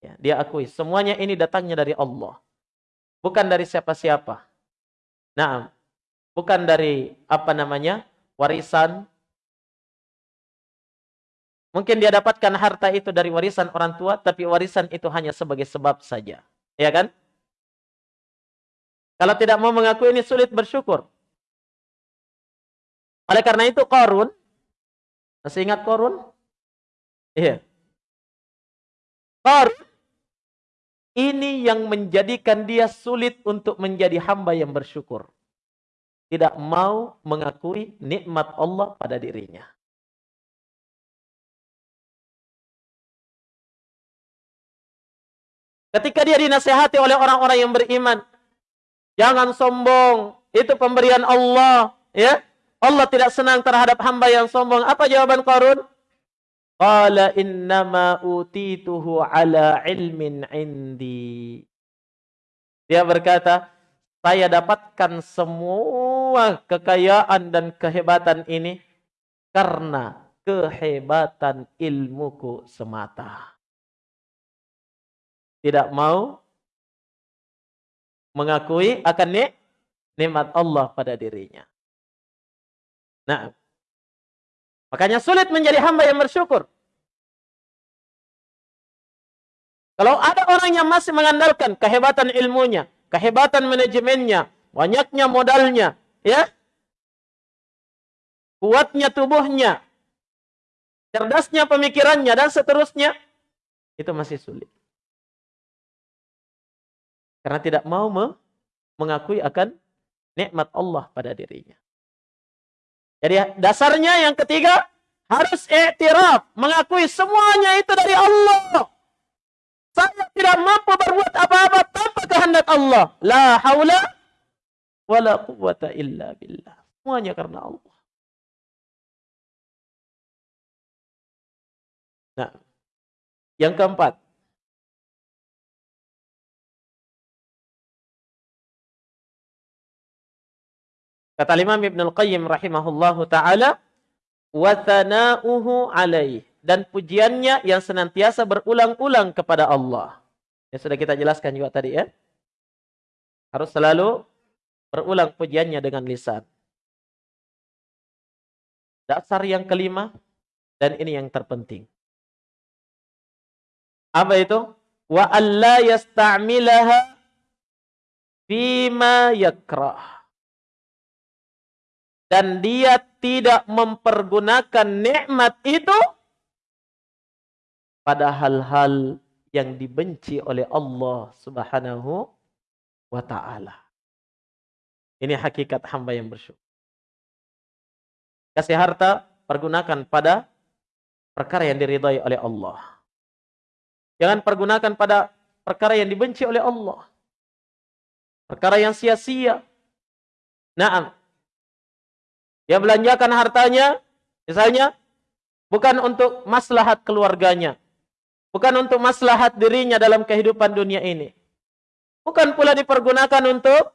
Ya, dia akui semuanya ini datangnya dari Allah. Bukan dari siapa-siapa. Nah, bukan dari apa namanya? warisan Mungkin dia dapatkan harta itu dari warisan orang tua, tapi warisan itu hanya sebagai sebab saja. Ya kan? Kalau tidak mau mengaku ini sulit bersyukur. Oleh karena itu Korun, masih ingat Korun? Iya. Korun, ini yang menjadikan dia sulit untuk menjadi hamba yang bersyukur. Tidak mau mengakui nikmat Allah pada dirinya. Ketika dia dinasehati oleh orang-orang yang beriman, jangan sombong, itu pemberian Allah, ya. Allah tidak senang terhadap hamba yang sombong. Apa jawaban Qarun? Qala innama utituhu ala ilmin indi. Dia berkata, saya dapatkan semua kekayaan dan kehebatan ini karena kehebatan ilmuku semata. Tidak mau mengakui akan nikmat Allah pada dirinya. Nah, Makanya sulit menjadi hamba yang bersyukur. Kalau ada orang yang masih mengandalkan kehebatan ilmunya, kehebatan manajemennya, banyaknya modalnya, ya, kuatnya tubuhnya, cerdasnya pemikirannya, dan seterusnya, itu masih sulit. Karena tidak mau mengakui akan nikmat Allah pada dirinya. Jadi dasarnya yang ketiga harus iktiraf, mengakui semuanya itu dari Allah. Saya tidak mampu berbuat apa-apa tanpa kehendak Allah. La haula wala quwwata illa billah. Semuanya karena Allah. Nah, yang keempat, Kata Imam Ibnu Qayyim rahimahullahu taala, "Wa tsana'uhu alaih." Dan pujiannya yang senantiasa berulang-ulang kepada Allah. Yang sudah kita jelaskan juga tadi ya. Harus selalu berulang pujiannya dengan lisan. Dasar yang kelima dan ini yang terpenting. Apa itu? Wa alla yasta'milaha fima yakrah dan dia tidak mempergunakan nikmat itu pada hal-hal yang dibenci oleh Allah Subhanahu wa taala. Ini hakikat hamba yang bersyukur. Kasih harta pergunakan pada perkara yang diridhai oleh Allah. Jangan pergunakan pada perkara yang dibenci oleh Allah. Perkara yang sia-sia. Naam, dia belanjakan hartanya, misalnya, bukan untuk maslahat keluarganya. Bukan untuk maslahat dirinya dalam kehidupan dunia ini. Bukan pula dipergunakan untuk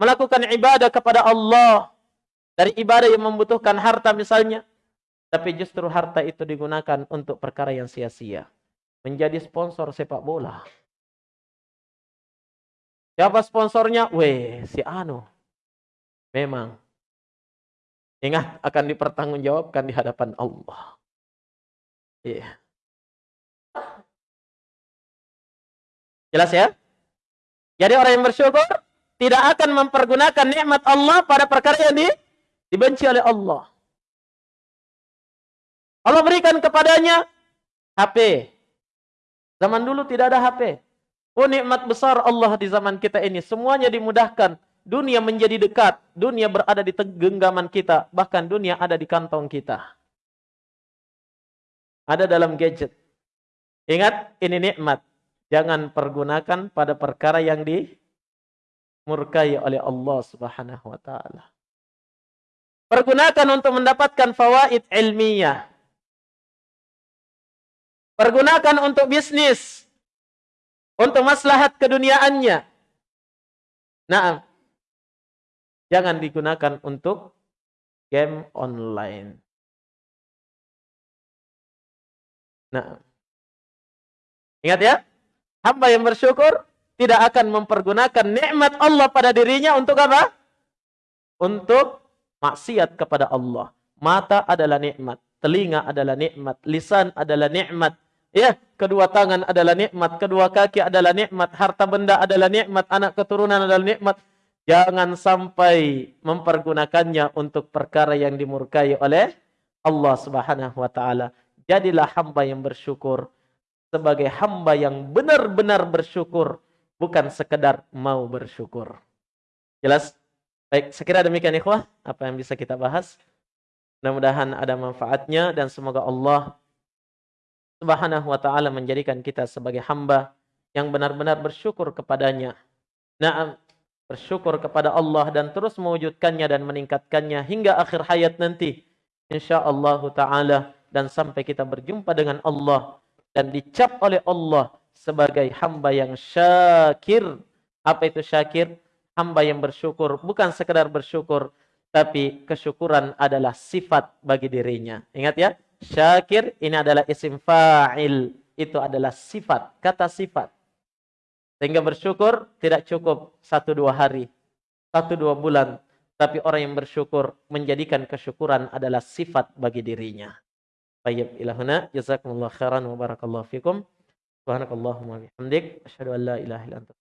melakukan ibadah kepada Allah. Dari ibadah yang membutuhkan harta misalnya. Tapi justru harta itu digunakan untuk perkara yang sia-sia. Menjadi sponsor sepak bola. Siapa sponsornya? Weh, si Anu. Memang Ingat akan dipertanggungjawabkan di hadapan Allah. Yeah. Jelas ya? Jadi orang yang bersyukur tidak akan mempergunakan nikmat Allah pada perkara yang di, dibenci oleh Allah. Allah berikan kepadanya HP. Zaman dulu tidak ada HP. Oh nikmat besar Allah di zaman kita ini. Semuanya dimudahkan. Dunia menjadi dekat, dunia berada di genggaman kita, bahkan dunia ada di kantong kita. Ada dalam gadget. Ingat, ini nikmat. Jangan pergunakan pada perkara yang dimurkai oleh Allah Subhanahu wa taala. Pergunakan untuk mendapatkan fawaid ilmiah. Pergunakan untuk bisnis. Untuk maslahat keduniaannya. Nah, Jangan digunakan untuk game online. Nah, ingat ya, hamba yang bersyukur tidak akan mempergunakan nikmat Allah pada dirinya untuk apa? Untuk maksiat kepada Allah. Mata adalah nikmat. telinga adalah nikmat, lisan adalah nikmat, ya, kedua tangan adalah nikmat, kedua kaki adalah nikmat, harta benda adalah nikmat, anak keturunan adalah nikmat. Jangan sampai mempergunakannya untuk perkara yang dimurkai oleh Allah Subhanahu wa taala. Jadilah hamba yang bersyukur sebagai hamba yang benar-benar bersyukur, bukan sekedar mau bersyukur. Jelas? Baik, sekira demikian ikhwah apa yang bisa kita bahas. Mudah-mudahan ada manfaatnya dan semoga Allah Subhanahu wa taala menjadikan kita sebagai hamba yang benar-benar bersyukur kepadanya. Nah, bersyukur kepada Allah dan terus mewujudkannya dan meningkatkannya hingga akhir hayat nanti. Insyaallah taala. Dan sampai kita berjumpa dengan Allah dan dicap oleh Allah sebagai hamba yang syakir. Apa itu syakir? Hamba yang bersyukur. Bukan sekedar bersyukur tapi kesyukuran adalah sifat bagi dirinya. Ingat ya? Syakir ini adalah isim fa'il. Itu adalah sifat kata sifat sehingga bersyukur tidak cukup satu dua hari, satu dua bulan. Tapi orang yang bersyukur menjadikan kesyukuran adalah sifat bagi dirinya. Baik, ilahuna jazakumullah khairan wa barakallahu fikum. Subhanakallahumma bihamdik asyhadu an la ilaha illa anta.